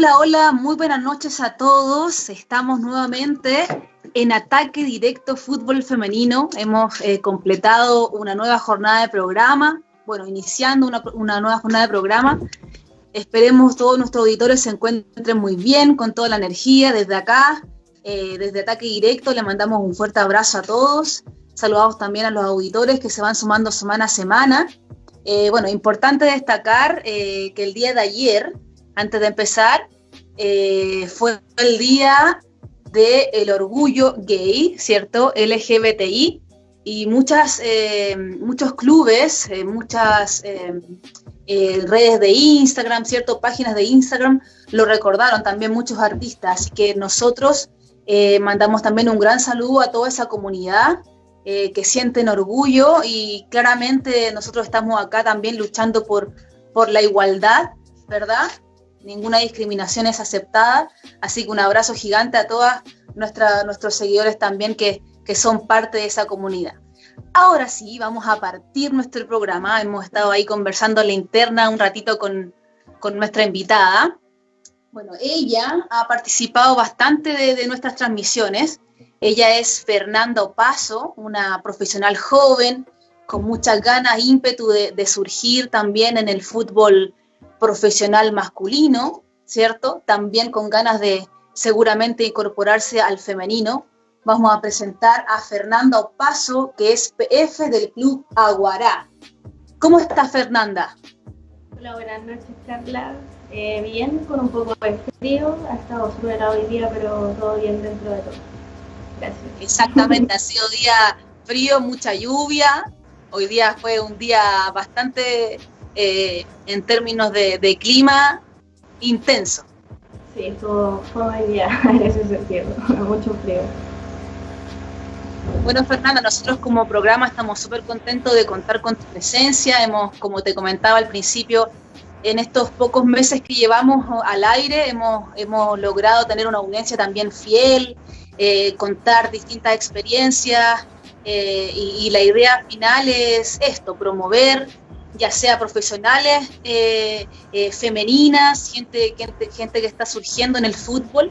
Hola, hola, muy buenas noches a todos. Estamos nuevamente en Ataque Directo Fútbol Femenino. Hemos eh, completado una nueva jornada de programa, bueno, iniciando una, nueva jornada de programa. Esperemos todos nuestros auditores se encuentren muy bien, con toda la energía. Desde acá, eh, desde Ataque Directo, le mandamos un fuerte abrazo a todos. Saludamos también a los auditores que se van sumando semana a semana. Eh, bueno, importante destacar que el día de ayer, antes de empezar, eh, fue el día del orgullo gay, ¿cierto? LGBTI, y muchas, eh, muchos clubes, eh, muchas redes de Instagram, ¿cierto? Páginas de Instagram lo recordaron también muchos artistas, así que nosotros mandamos también un gran saludo a toda esa comunidad que sienten orgullo y claramente nosotros estamos acá también luchando por, por la igualdad, ¿verdad? Ninguna discriminación es aceptada, así que un abrazo gigante a todos nuestros seguidores también que, son parte de esa comunidad. Ahora sí, vamos a partir nuestro programa. Hemos estado ahí conversando en la interna un ratito con, nuestra invitada. Bueno, ella ha participado bastante de, nuestras transmisiones. Ella es Fernanda Opaso, una profesional joven con muchas ganas, ímpetu de surgir también en el fútbol profesional masculino, ¿cierto? También con ganas de seguramente incorporarse al femenino. Vamos a presentar a Fernanda Opaso, que es PF del Club Aguará. ¿Cómo está Fernanda? Hola, buenas noches, Carla. Eh, bien, con un poco de frío. Ha estado súper hoy día, pero todo bien dentro de todo. Gracias. Exactamente, ha sido día frío, mucha lluvia. Hoy día fue un día bastante eh, en términos de, clima intenso. Sí, todo fue día en ese sentido, mucho frío. Bueno, Fernanda, nosotros como programa estamos súper contentos de contar con tu presencia. Hemos, como te comentaba al principio, en estos pocos meses que llevamos al aire, hemos, hemos logrado tener una audiencia también fiel, eh, contar distintas experiencias eh, y, y, la idea final es esto, promover ya sea profesionales, eh, eh, femeninas, gente, gente, que está surgiendo en el fútbol,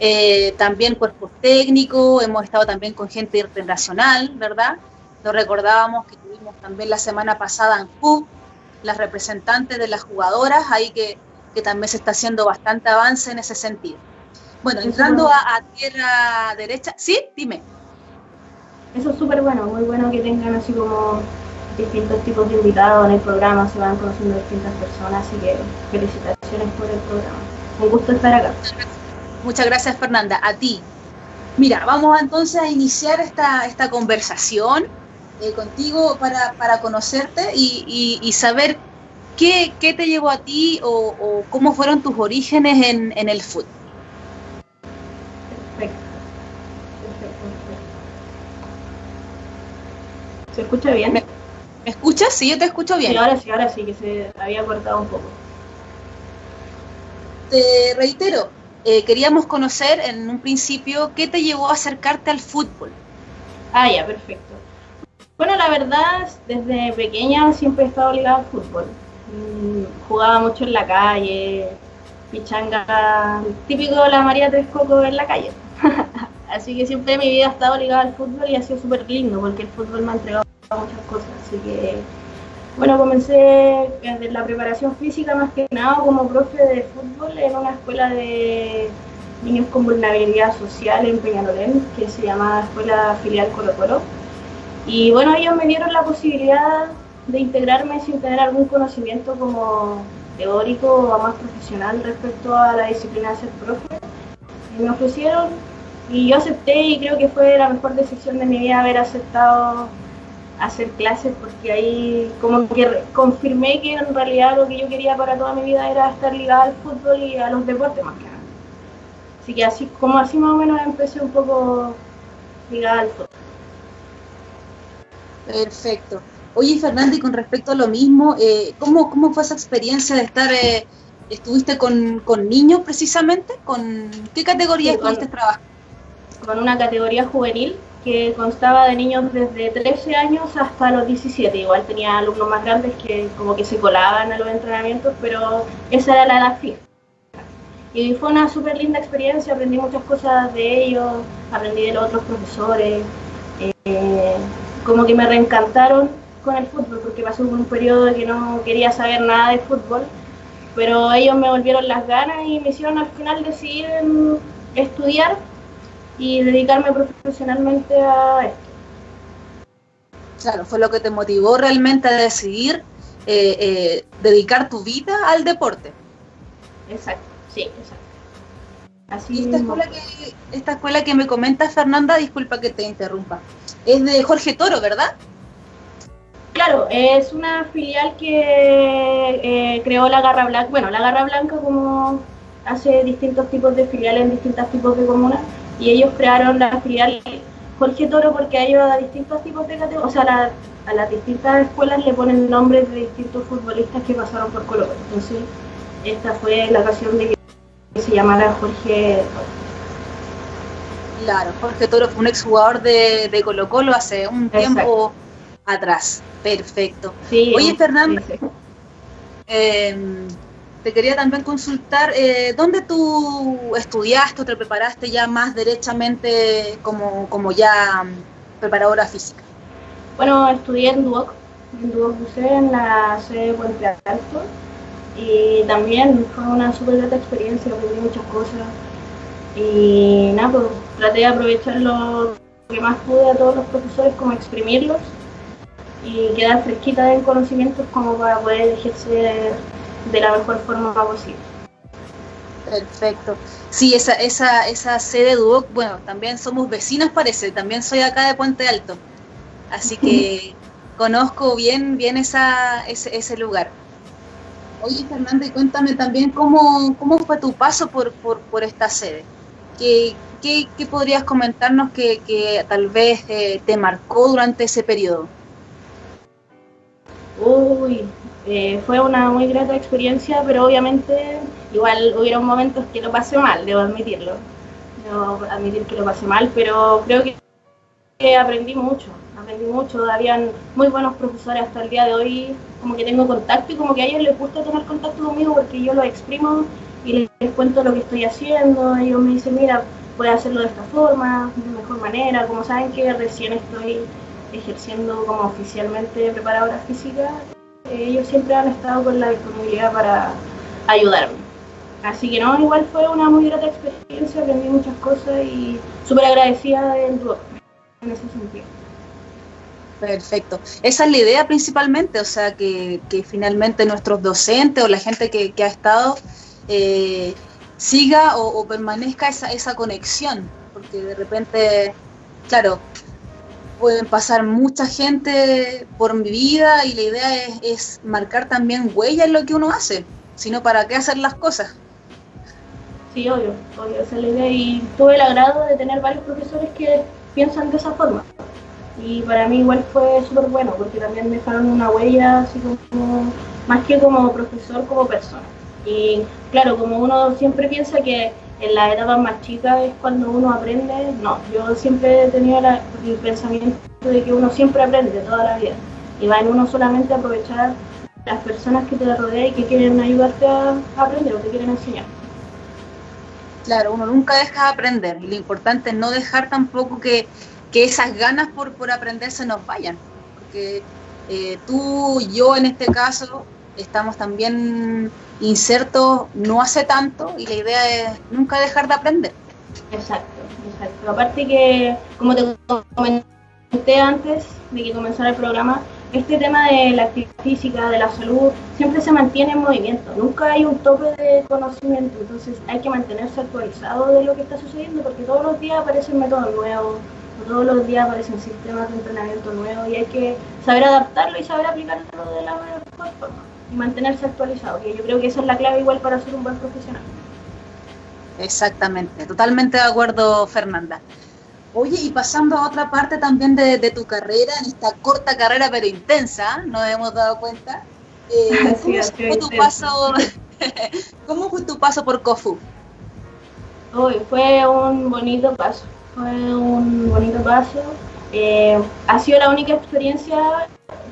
eh, también cuerpos técnicos, hemos estado también con gente internacional, ¿verdad? Nos recordábamos que tuvimos también la semana pasada en CUB, las representantes de las jugadoras, ahí que, también se está haciendo bastante avance en ese sentido. Bueno, entrando a, a tierra derecha, ¿sí? Dime. Eso es súper bueno, muy bueno que tengan así como distintos tipos de invitados en el programa, se van conociendo distintas personas, así que felicitaciones por el programa. Un gusto estar acá. Muchas gracias Fernanda, a ti. Mira, vamos entonces a iniciar esta, esta conversación eh, contigo para, para conocerte y, y, saber qué, qué, te llevó a ti o, o cómo fueron tus orígenes en, en el fútbol. Perfecto. Perfecto. ¿Se escucha bien? ¿Me escuchas? Sí, yo te escucho bien. Sí, ahora sí, ahora sí, que se había cortado un poco. Te reitero, eh, queríamos conocer en un principio qué te llevó a acercarte al fútbol. Ah, ya, perfecto. Bueno, la verdad, desde pequeña siempre he estado ligada al fútbol. Mm, jugaba mucho en la calle, pichanga, típico de la María Tres Cocos en la calle. Así que siempre mi vida ha estado ligada al fútbol y ha sido súper lindo porque el fútbol me ha entregado muchas cosas. Así que, bueno, comencé desde la preparación física más que nada como profe de fútbol en una escuela de niños con vulnerabilidad social en Peñalolén, que se llama Escuela Filial Colo Colo. Y bueno, ellos me dieron la posibilidad de integrarme sin tener algún conocimiento como teórico o más profesional respecto a la disciplina de ser profe. Y me ofrecieron y yo acepté y creo que fue la mejor decisión de mi vida haber aceptado hacer clases porque ahí como que confirmé que en realidad lo que yo quería para toda mi vida era estar ligada al fútbol y a los deportes más que nada. Así que así como así más o menos empecé un poco ligada al fútbol. Perfecto. Oye, Fernanda, y con respecto a lo mismo, eh, ¿cómo, ¿cómo fue esa experiencia de estar, eh, estuviste con, con, niños precisamente? ¿Con qué categoría estuviste trabajando? Con una categoría juvenil que constaba de niños desde 13 años hasta los 17. Igual tenía alumnos más grandes que como que se colaban a los entrenamientos, pero esa era la edad fija. Y fue una súper linda experiencia, aprendí muchas cosas de ellos, aprendí de los otros profesores, eh, como que me reencantaron con el fútbol, porque pasó un periodo que no quería saber nada de fútbol, pero ellos me volvieron las ganas y me hicieron al final decidir estudiar y dedicarme profesionalmente a esto. Claro, fue lo que te motivó realmente a decidir eh, eh, dedicar tu vida al deporte. Exacto, sí, exacto. Así esta escuela, que, esta escuela que me comenta Fernanda, disculpa que te interrumpa, es de Jorge Toro, ¿verdad? Claro, es una filial que eh, creó la Garra Blanca, bueno, la Garra Blanca como hace distintos tipos de filiales en distintos tipos de comunas, y ellos crearon la filial Jorge Toro porque a ellos a distintos tipos de categorías, o sea, a las distintas escuelas le ponen nombres de distintos futbolistas que pasaron por Colo Entonces, esta fue la ocasión de que se llamara Jorge Toro. Claro, Jorge Toro fue un exjugador de, de Colo Colo hace un tiempo atrás. Perfecto. Oye, Fernando, em, te quería también consultar, eh, ¿dónde tú estudiaste o te preparaste ya más derechamente como, como ya preparadora física? Bueno, estudié en Duoc, en Duoc en la sede de Puente Alto, y también fue una súper grata experiencia, aprendí muchas cosas, y nada, pues traté de aprovechar lo que más pude a todos los profesores, como exprimirlos, y quedar fresquita en conocimientos como para poder ejercer de la mejor forma posible. Perfecto. Sí, esa, esa, esa sede Duoc, bueno, también somos vecinos parece, también soy acá de Puente Alto, así que conozco bien, bien esa, ese, ese lugar. Oye, Fernando, y cuéntame también cómo, cómo fue tu paso por, por, por esta sede. ¿Qué, qué, qué podrías comentarnos que, que tal vez eh, te marcó durante ese periodo? Uy, eh, fue una muy grata experiencia, pero obviamente igual hubieron momentos que lo pasé mal, debo admitirlo. Debo admitir que lo pasé mal, pero creo que, aprendí mucho, aprendí mucho. Habían muy buenos profesores hasta el día de hoy, como que tengo contacto y como que a ellos les gusta tener contacto conmigo porque yo lo exprimo y les cuento lo que estoy haciendo. Ellos me dicen, mira, puedes hacerlo de esta forma, de mejor manera. Como saben que recién estoy ejerciendo como oficialmente preparadora física, ellos siempre han estado con la disponibilidad para ayudarme. Así que no, igual fue una muy grata experiencia, aprendí muchas cosas y súper agradecida del Duoc en ese sentido. Perfecto. Esa es la idea principalmente, o sea, que, finalmente nuestros docentes o la gente que, ha estado eh, siga o, o, permanezca esa, esa conexión, porque de repente, claro, pueden pasar mucha gente por mi vida y la idea es, marcar también huella en lo que uno hace, sino para qué hacer las cosas. Sí, obvio, obvio, esa es la idea y tuve el agrado de tener varios profesores que piensan de esa forma. Y para mí igual fue súper bueno porque también dejaron una huella así como, más que como profesor, como persona. Y claro, como uno siempre piensa que en la etapa más chica es cuando uno aprende. No, yo siempre he tenido el pensamiento de que uno siempre aprende toda la vida. Y va en uno solamente aprovechar las personas que te rodean y que quieren ayudarte a, aprender o te quieren enseñar. Claro, uno nunca deja de aprender lo importante es no dejar tampoco que, que esas ganas por, por aprender se nos vayan. Porque eh, tú, yo en este caso, estamos también insertos no hace tanto y la idea es nunca dejar de aprender. Exacto, exacto. Aparte que, como te comenté antes de que comenzara el programa, este tema de la actividad física, de la salud, siempre se mantiene en movimiento, nunca hay un tope de conocimiento, entonces hay que mantenerse actualizado de lo que está sucediendo porque todos los días aparecen métodos nuevos, todos los días aparecen sistemas de entrenamiento nuevos y hay que saber adaptarlo y saber aplicarlo de la mejor forma y mantenerse actualizado, que yo creo que esa es la clave igual para ser un buen profesional. Exactamente, totalmente de acuerdo Fernanda. Oye, y pasando a otra parte también de, tu carrera, en esta corta carrera pero intensa, nos hemos dado cuenta, eh, ¿cómo, fue tu paso, ¿cómo fue tu paso por COFU? Uy, fue un bonito paso, fue un bonito paso. Eh, ha sido la única experiencia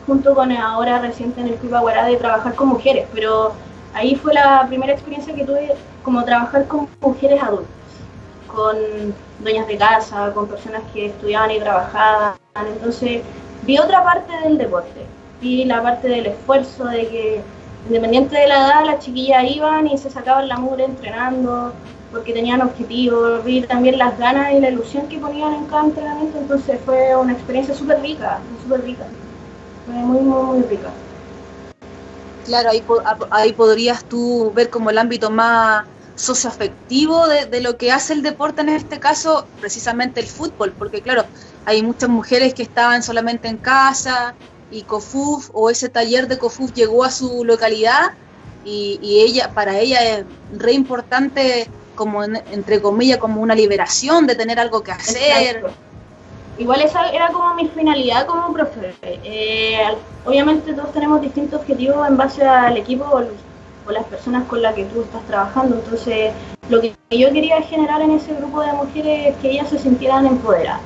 junto con ahora reciente en el Club Aguará de trabajar con mujeres, pero ahí fue la primera experiencia que tuve como trabajar con mujeres adultas, con dueñas de casa, con personas que estudiaban y trabajaban. Entonces vi otra parte del deporte, vi la parte del esfuerzo, de que independiente de la edad, las chiquillas iban y se sacaban la mugre entrenando, porque tenían objetivos, vi también las ganas y la ilusión que ponían en cada entrenamiento, entonces fue una experiencia súper rica, súper rica, muy, muy, muy rica. Claro, ahí, ahí podrías tú ver como el ámbito más socioafectivo de, de lo que hace el deporte, en este caso precisamente el fútbol, porque claro, hay muchas mujeres que estaban solamente en casa y COFUF o ese taller de COFUF llegó a su localidad y, y ella para ella es re importante como entre comillas como una liberación de tener algo que hacer. Igual esa era como mi finalidad como profe. Eh, obviamente todos tenemos distintos objetivos en base al equipo o, las personas con las que tú estás trabajando. Entonces, lo que yo quería generar en ese grupo de mujeres es que ellas se sintieran empoderadas.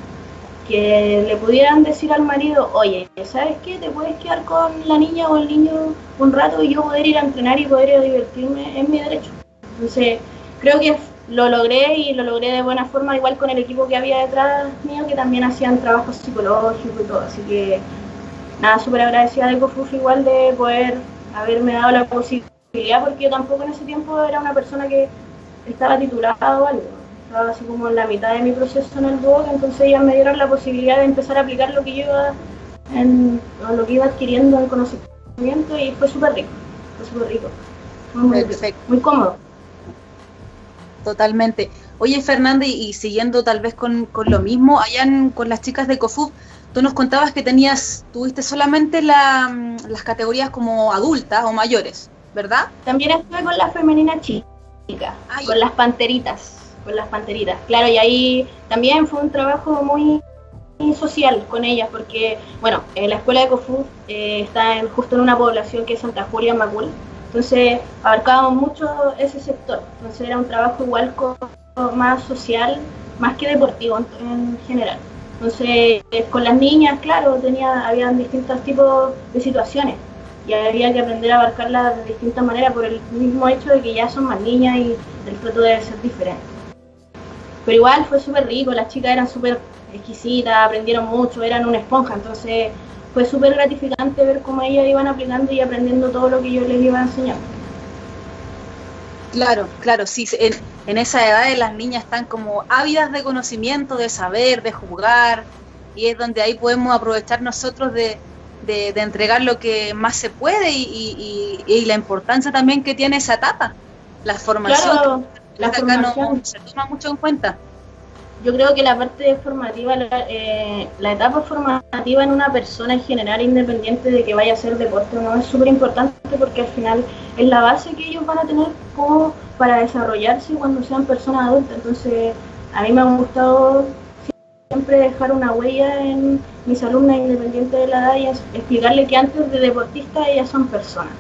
Que le pudieran decir al marido, oye, ¿sabes qué? Te puedes quedar con la niña o el niño un rato y yo poder ir a entrenar y poder ir a divertirme, es mi derecho. Entonces, creo que lo logré y lo logré de buena forma, igual con el equipo que había detrás mío, que también hacían trabajo psicológico y todo. Así que nada, súper agradecida de Cofuf igual de poder haberme dado la posibilidad, porque yo tampoco en ese tiempo era una persona que estaba titulada o algo. Estaba así como en la mitad de mi proceso en el blog, entonces ellas me dieron la posibilidad de empezar a aplicar lo que yo iba, en, lo que iba adquiriendo en conocimiento y fue súper rico, fue súper rico. muy, muy cómodo. Totalmente. Oye, Fernanda, y, siguiendo tal vez con, lo mismo, allá con las chicas de COFUB, tú nos contabas que tenías, tuviste solamente mm, las categorías como adultas o mayores, ¿verdad? También estuve con la femenina chica, con las panteritas, con las panteritas. Claro, y ahí también fue un trabajo muy social con ellas, porque, bueno, la escuela de COFUB eh, está justo en una población que es Santa Julia Macul, entonces abarcábamos mucho ese sector. Entonces era un trabajo igual más social, más que deportivo en, general. Entonces con las niñas, claro, tenía, habían distintos tipos de situaciones y había que aprender a abarcarlas de distintas maneras por el mismo hecho de que ya son más niñas y el trato debe ser diferente. Pero igual fue súper rico, las chicas eran súper exquisitas, aprendieron mucho, eran una esponja, entonces fue súper gratificante ver cómo ellas iban aplicando y aprendiendo todo lo que yo les iba enseñando. Claro, claro, sí, en, en esa edad las niñas están como ávidas de conocimiento, de saber, de jugar, y es donde ahí podemos aprovechar nosotros de, de, entregar lo que más se puede y, y, la importancia también que tiene esa etapa, la formación. la formación. se toma mucho en cuenta yo creo que la parte formativa, eh, la, etapa formativa en una persona en general, independiente de que vaya a hacer deporte o no, es súper importante porque al final es la base que ellos van a tener como para desarrollarse cuando sean personas adultas. Entonces, a mí me ha gustado siempre dejar una huella en mis alumnas, independiente de la edad, y explicarle que antes de deportistas ellas son personas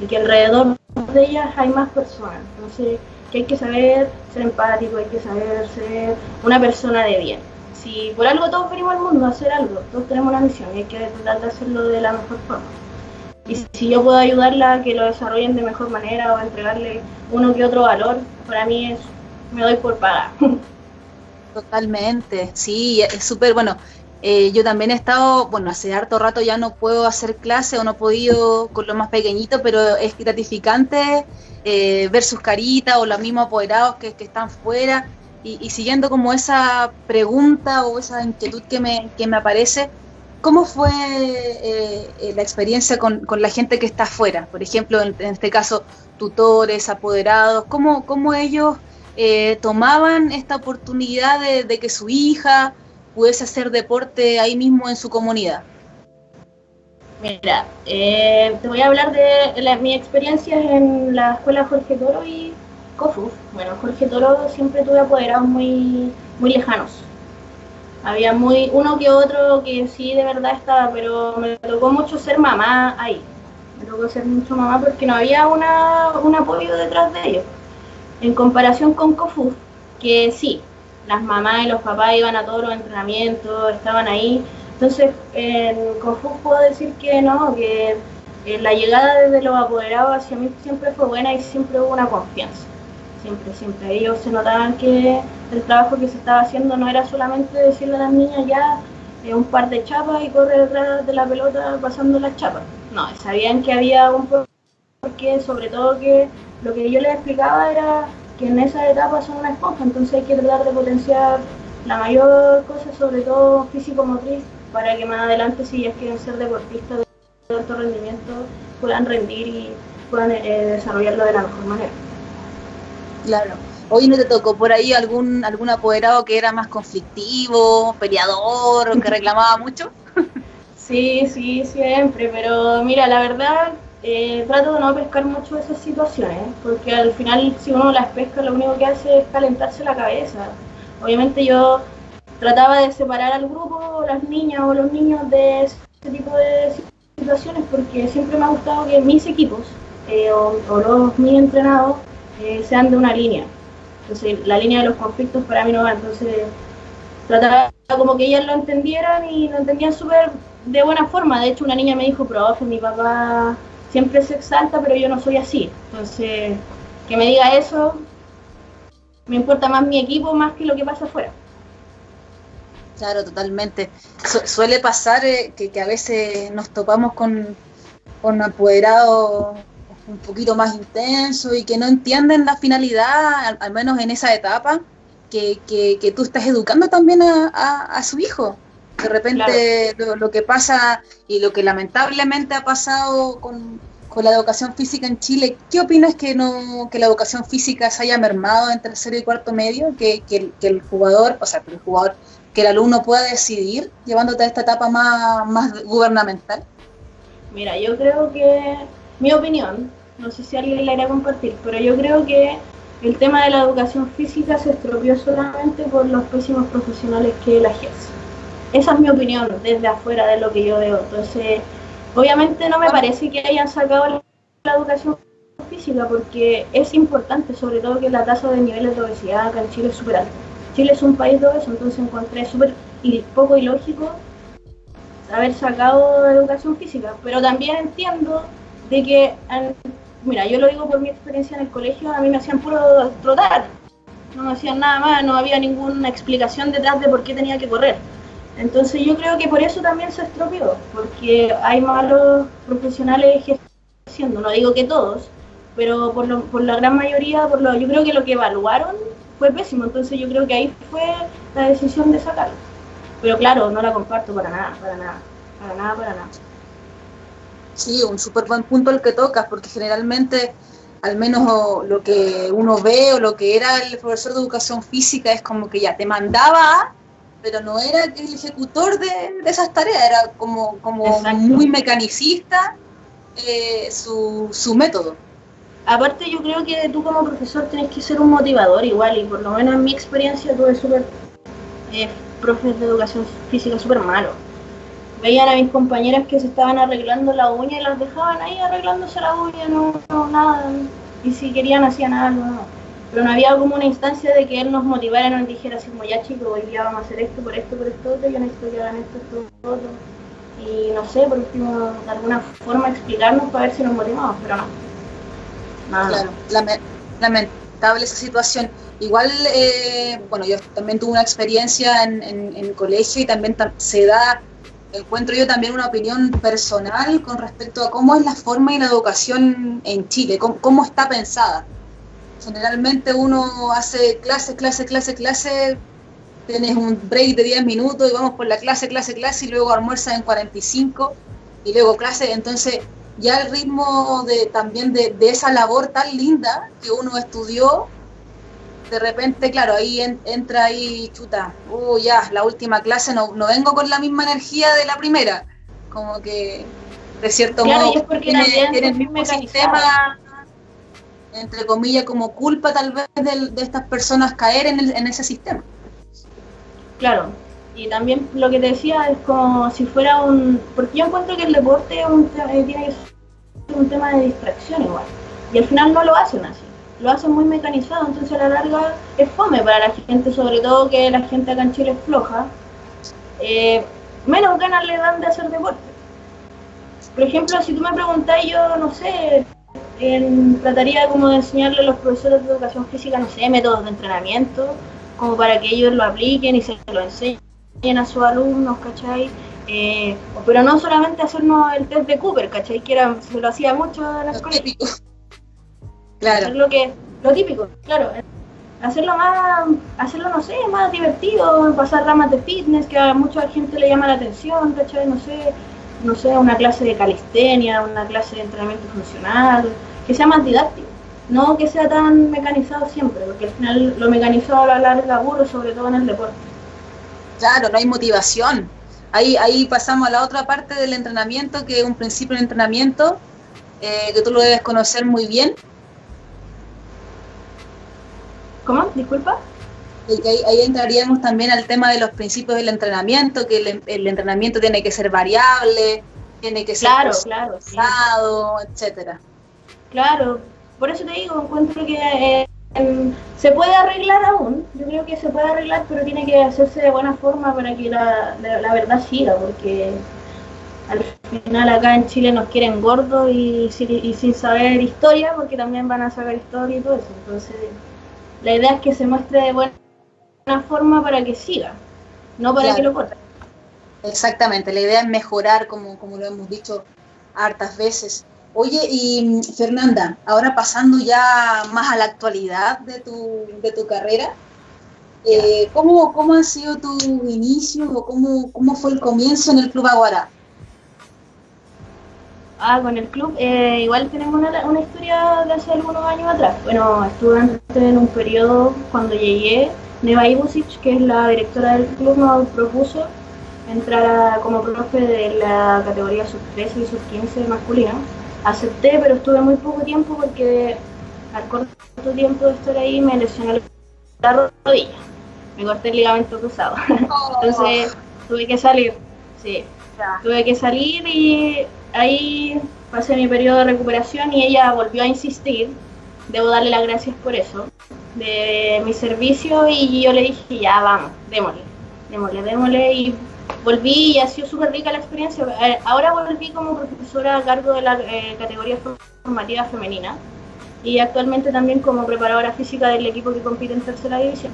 y que alrededor de ellas hay más personas. Entonces, hay que saber ser empático, hay que saber ser una persona de bien. Si por algo todos venimos al mundo a hacer algo, todos tenemos una misión y hay que tratar de hacerlo de la mejor forma. Y si yo puedo ayudarla a que lo desarrollen de mejor manera o entregarle uno que otro valor, para mí es, me doy por paga. Totalmente, sí, es súper bueno. Eh, yo también he estado, bueno, hace harto rato ya no puedo hacer clase o no he podido con lo más pequeñito, pero es gratificante eh, ver sus caritas o los mismos apoderados que, están fuera y, siguiendo como esa pregunta o esa inquietud que me, que me aparece, ¿cómo fue eh, la experiencia con, con, la gente que está afuera? Por ejemplo, en, este caso, tutores, apoderados, ¿cómo, cómo ellos tomaban esta oportunidad de que su hija pudiese hacer deporte ahí mismo en su comunidad? Mira, eh, te voy a hablar de la, mi experiencia en la escuela Jorge Toro y COFUF. Bueno, Jorge Toro siempre tuve apoderados muy, muy lejanos. Había muy uno que otro que sí de verdad estaba, pero me tocó mucho ser mamá ahí. Me tocó ser mucho mamá porque no había una, un apoyo detrás de ellos. En comparación con COFUF, que sí, las mamás y los papás iban a todos los entrenamientos, estaban ahí, entonces, en Confus puedo decir que no, que la llegada desde los apoderados hacia mí siempre fue buena y siempre hubo una confianza. siempre, siempre. Ellos se notaban que el trabajo que se estaba haciendo no era solamente decirle a las niñas ya eh, un par de chapas y correr detrás de la pelota pasando las chapas. No, sabían que había un porque sobre todo que lo que yo les explicaba era que en esa etapa son una esponja, entonces hay que tratar de potenciar la mayor cosa, sobre todo físico-motriz, para que más adelante, si ellas quieren ser deportistas de alto rendimiento, puedan rendir y puedan eh, desarrollarlo de la mejor manera. Claro. Hoy no te tocó por ahí algún algún apoderado que era más conflictivo, peleador, que reclamaba mucho. Sí, sí, siempre, pero mira, la verdad eh, trato de no pescar mucho esas situaciones, porque al final si uno las pesca lo único que hace es calentarse la cabeza. Obviamente yo trataba de separar al grupo, las niñas o los niños de ese tipo de situaciones, porque siempre me ha gustado que mis equipos eh, o, los mis entrenados eh, sean de una línea. Entonces la línea de los conflictos para mí no va, entonces trataba como que ellas lo entendieran y lo entendían súper de buena forma. De hecho una niña me dijo, profe, mi papá siempre se exalta, pero yo no soy así. Entonces, que me diga eso, me importa más mi equipo más que lo que pasa afuera. Claro, totalmente. suele pasar eh, que, a veces nos topamos con, con apoderados un poquito más intensos y que no entienden la finalidad, al, menos en esa etapa, que, que, tú estás educando también a, a su hijo. De repente lo, que pasa y lo que lamentablemente ha pasado con, la educación física en Chile, ¿qué opinas que no que la educación física se haya mermado en tercero y cuarto medio? Que, que, el jugador, o sea, que el jugador, que el alumno pueda decidir llevándote a esta etapa más, más gubernamental. Mira, yo creo que, mi opinión, no sé si alguien la irá a compartir, pero yo creo que el tema de la educación física se estropeó solamente por los pésimos profesionales que la ejercen. Esa es mi opinión desde afuera de lo que yo veo. Entonces, obviamente no me parece que hayan sacado la educación física porque es importante, sobre todo que la tasa de niveles de obesidad acá en Chile es súper alta. Chile es un país de obeso, entonces encontré súper poco ilógico haber sacado educación física, pero también entiendo de que, mira, yo lo digo por mi experiencia en el colegio, a mí me hacían puro trotar, no me hacían nada más, no había ninguna explicación detrás de por qué tenía que correr. Entonces yo creo que por eso también se estropeó, porque hay malos profesionales ejerciendo, no digo que todos, pero por, lo, por la gran mayoría, por lo, yo creo que lo que evaluaron fue pésimo, entonces yo creo que ahí fue la decisión de sacarlo. Pero claro, no la comparto para nada, para nada, para nada, para nada. Sí, un súper buen punto el que tocas, porque generalmente, al menos lo que uno ve o lo que era el profesor de educación física es como que ya te mandaba pero no era el ejecutor de, esas tareas, era como, como muy mecanicista eh, su, su método. Aparte yo creo que tú como profesor tienes que ser un motivador igual, y por lo menos en mi experiencia tuve súper eh, profes de educación física súper malos. Veían a mis compañeras que se estaban arreglando la uña y las dejaban ahí arreglándose la uña, no, no nada, y si querían hacían algo, no pero no había como una instancia de que él nos motivara, nos dijera así como ya chicos, hoy día vamos a hacer esto, por esto, por esto, otro, yo necesito que hagan esto, esto, otro. Y no sé, por último, de alguna forma explicarnos para ver si nos motivamos, pero no. Claro, lamentable esa situación. Igual, eh, bueno, yo también tuve una experiencia en, en, colegio y también se da, encuentro yo también una opinión personal con respecto a cómo es la forma y la educación en Chile, cómo, cómo está pensada Generalmente uno hace clase, clase, clase, clase, tienes un break de 10 minutos y vamos por la clase, clase, clase y luego almuerza en 45 y luego clase. Entonces ya el ritmo de también de, esa labor tan linda que uno estudió, de repente, claro, ahí entra ahí, chuta, uh, ya, la última clase no, no vengo con la misma energía de la primera. Como que, de cierto modo, tiene, tiene el mismo sistema entre comillas, como culpa tal vez de, estas personas caer en, en, ese sistema. Claro, y también lo que te decía es como si fuera un... Porque yo encuentro que el deporte es un, eh, tiene un tema de distracción igual, y al final no lo hacen así, lo hacen muy mecanizado, entonces a la larga es fome para la gente, sobre todo que la gente acá en Chile es floja, eh, menos ganas le dan de hacer deporte. Por ejemplo, si tú me preguntas, yo no sé, trataría como de enseñarle a los profesores de educación física, no sé, métodos de entrenamiento, como para que ellos lo apliquen y se lo enseñen a sus alumnos, ¿cachai? Eh, pero no solamente hacernos el test de Cooper, ¿cachai? Que era, se lo hacía mucho en la escuela. Claro. lo que, lo típico, claro. Hacerlo más, hacerlo, no sé, más divertido, pasar ramas de fitness, que a mucha gente le llama la atención, ¿cachai? No sé, no sé, una clase de calistenia, una clase de entrenamiento funcional, que sea más didáctico, no que sea tan mecanizado siempre, porque al final lo mecanizado a la larga aburre, sobre todo en el deporte. Claro, no hay motivación. Ahí, ahí pasamos a la otra parte del entrenamiento, que es un principio de entrenamiento, eh, que tú lo debes conocer muy bien. ¿Cómo? Disculpa. Ahí, entraríamos también al tema de los principios del entrenamiento, que el, entrenamiento tiene que ser variable, tiene que ser claro, claro, etcétera. Claro, por eso te digo, encuentro que eh, se puede arreglar aún, yo creo que se puede arreglar, pero tiene que hacerse de buena forma para que la, verdad siga, porque al final acá en Chile nos quieren gordos y, y, sin saber historia, porque también van a saber historia y todo eso. Entonces, la idea es que se muestre de buena una forma para que siga, no para que lo corten. Exactamente, la idea es mejorar, como, como lo hemos dicho hartas veces. Oye, y Fernanda, ahora pasando ya más a la actualidad de tu, de tu carrera, eh, ¿cómo, ¿cómo, ha sido tu inicio o cómo, cómo fue el comienzo en el Club Aguara? Ah, con el club, eh, igual tenemos una, una, historia de hace algunos años atrás. Bueno, estuve en un periodo cuando llegué, Neva Ibusic, que es la directora del club, nos propuso entrar como profe de la categoría sub-13 y sub-15 masculina. Acepté, pero estuve muy poco tiempo porque al corto tiempo de estar ahí me lesioné la rodilla. Me corté el ligamento cruzado. Oh. Entonces tuve que salir. Sí, tuve que salir y ahí pasé mi periodo de recuperación y ella volvió a insistir. Debo darle las gracias por eso de mi servicio y yo le dije, ya vamos, démosle, démosle, démosle y volví y ha sido súper rica la experiencia. Eh, ahora volví como profesora a cargo de la eh, categoría formativa femenina y actualmente también como preparadora física del equipo que compite en tercera división.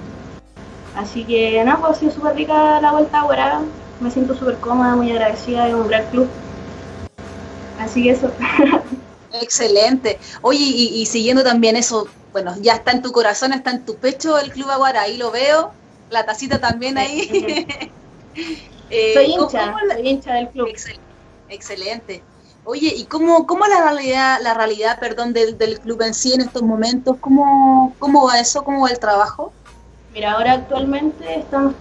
Así que nada, pues ha sido súper rica la vuelta ahora, me siento súper cómoda, muy agradecida, de un gran club. Así que eso. Excelente. Oye, y siguiendo también eso, bueno, ya está en tu corazón, está en tu pecho el Club Aguara, ahí lo veo, la tacita también ahí. eh, soy hincha, soy hincha del club. Excelente. Oye, ¿y cómo, cómo la realidad, la realidad, perdón, del, del club en sí en estos momentos? ¿Cómo, ¿Cómo va eso? ¿Cómo va el trabajo? Mira, ahora actualmente estamos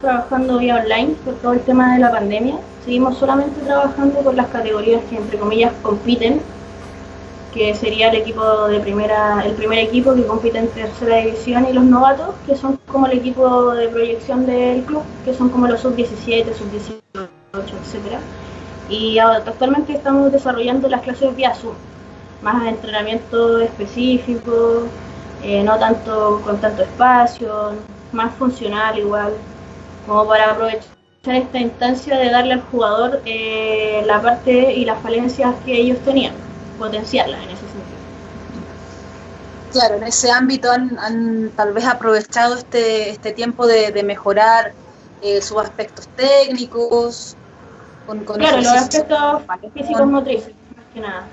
trabajando vía online por todo el tema de la pandemia. Seguimos solamente trabajando con las categorías que entre comillas compiten que sería el equipo de primera, el primer equipo que compite en tercera división y los novatos, que son como el equipo de proyección del club, que son como los sub-17, sub-18, etcétera. Y actualmente estamos desarrollando las clases vía Zoom, más entrenamiento específico, eh, no tanto con tanto espacio, más funcional igual, como para aprovechar esta instancia de darle al jugador eh, la parte y las falencias que ellos tenían potenciarla en ese sentido. Claro, en ese ámbito han, tal vez aprovechado este, este tiempo de, mejorar eh, sus aspectos técnicos. Con, claro, los aspectos físicos motrices, más que nada.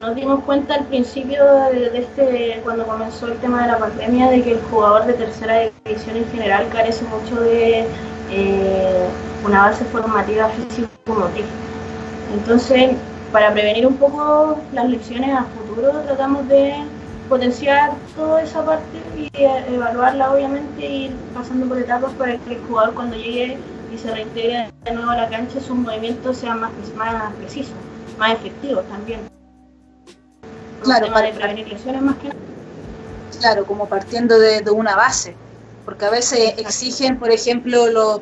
Nos dimos cuenta al principio de, este, cuando comenzó el tema de la pandemia, de que el jugador de tercera división en general carece mucho de eh, una base formativa físico-motriz. Entonces, para prevenir un poco las lecciones a futuro, tratamos de potenciar toda esa parte y evaluarla obviamente y pasando por etapas para que el jugador cuando llegue y se reintegre de nuevo a la cancha sus movimientos sean más, más precisos, más efectivos también. Claro, para prevenir lesiones más que Claro, como partiendo de, de una base, porque a veces exigen, por ejemplo, los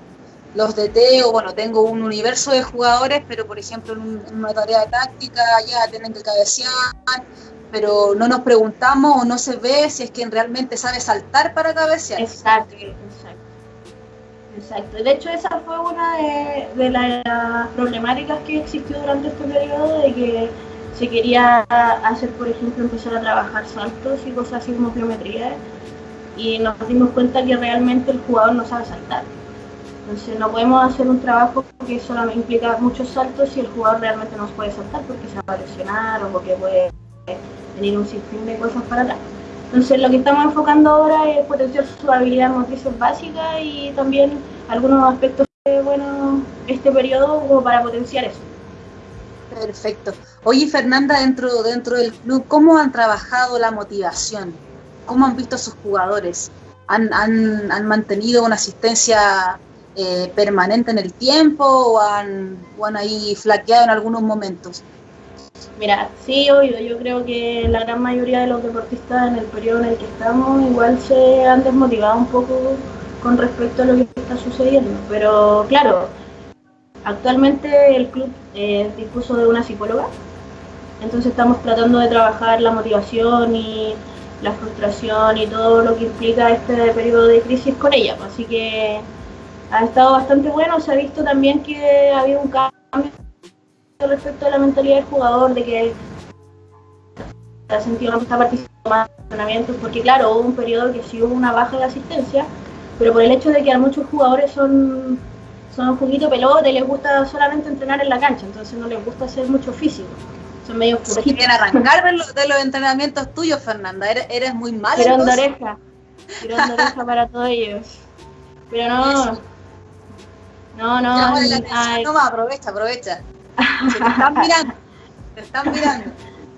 los DT, o bueno, tengo un universo de jugadores, pero por ejemplo en, una tarea táctica ya tienen que cabecear, pero no nos preguntamos o no se ve si es quien realmente sabe saltar para cabecear. Exacto, exacto. Exacto. De hecho, esa fue una de, las problemáticas que existió durante este periodo, de que se quería hacer, por ejemplo, empezar a trabajar saltos y cosas así como geometría y nos dimos cuenta que realmente el jugador no sabe saltar. Entonces no podemos hacer un trabajo que solamente implica muchos saltos si el jugador realmente no puede saltar porque se va a lesionar o porque puede venir un sinfín de cosas para atrás. Entonces lo que estamos enfocando ahora es potenciar su habilidad motriz básica y también algunos aspectos de bueno este periodo como para potenciar eso. Perfecto. Oye Fernanda, dentro, dentro del club, ¿cómo han trabajado la motivación? ¿Cómo han visto a sus jugadores? ¿Han, han, han mantenido una asistencia eh, permanente en el tiempo o han, ahí flaqueado en algunos momentos? Mira, sí, obvio, yo creo que la gran mayoría de los deportistas en el periodo en el que estamos igual se han desmotivado un poco con respecto a lo que está sucediendo, pero claro, actualmente el club dispuso de una psicóloga, entonces estamos tratando de trabajar la motivación y la frustración y todo lo que implica este periodo de crisis con ella, así que ha estado bastante bueno. Se ha visto también que ha habido un cambio respecto a la mentalidad del jugador, de que ha sentido que está participando más en entrenamientos, porque claro, hubo un periodo que sí hubo una baja de asistencia, pero por el hecho de que a muchos jugadores son, son un poquito pelote, les gusta solamente entrenar en la cancha, entonces no les gusta hacer mucho físico. Son medio Si quieren arrancar de los, de los, entrenamientos tuyos, Fernanda, eres, eres muy mala. Tirón de oreja, tirón de oreja para todos ellos. Pero no, no, no. No más, aprovecha, aprovecha. Se te están mirando. Te están mirando.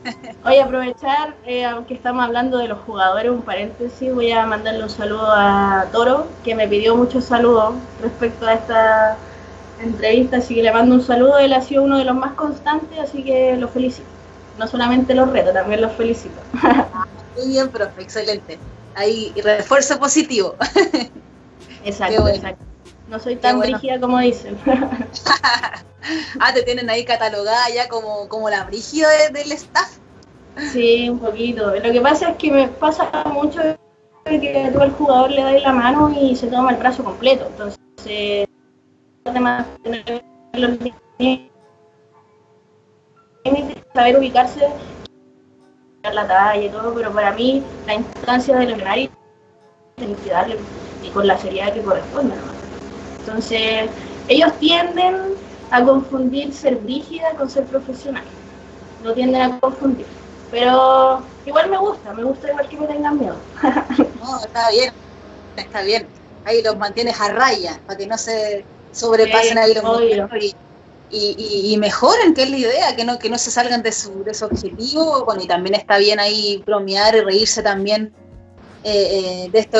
Voy a aprovechar, eh, aunque estamos hablando de los jugadores, un paréntesis, voy a mandarle un saludo a Toro, que me pidió muchos saludos respecto a esta entrevista, así que le mando un saludo, él ha sido uno de los más constantes, así que lo felicito. No solamente los reto, también los felicito. Muy bien, profe, excelente. Ahí, refuerzo positivo. Exacto, exacto. No soy tan brígida como dicen. ah, te tienen ahí catalogada ya como, como la brígida del staff. Sí, un poquito. Lo que pasa es que me pasa mucho que tú al jugador le das la mano y se toma el brazo completo. Entonces, además tener los saber ubicarse, la talla y todo, pero para mí la instancia del escenario tienes que darle y con la seriedad que corresponde. Entonces, ellos tienden a confundir ser brígida con ser profesional. No tienden a confundir. Pero igual me gusta, me gusta igual que me tengan miedo. no, está bien, está bien. Ahí los mantienes a raya, para que no se sobrepasen ahí los y, y, y, mejoren, que es la idea, que no, que no se salgan de su, de su objetivo. Bueno, y también está bien ahí bromear y reírse también eh, eh, de esto,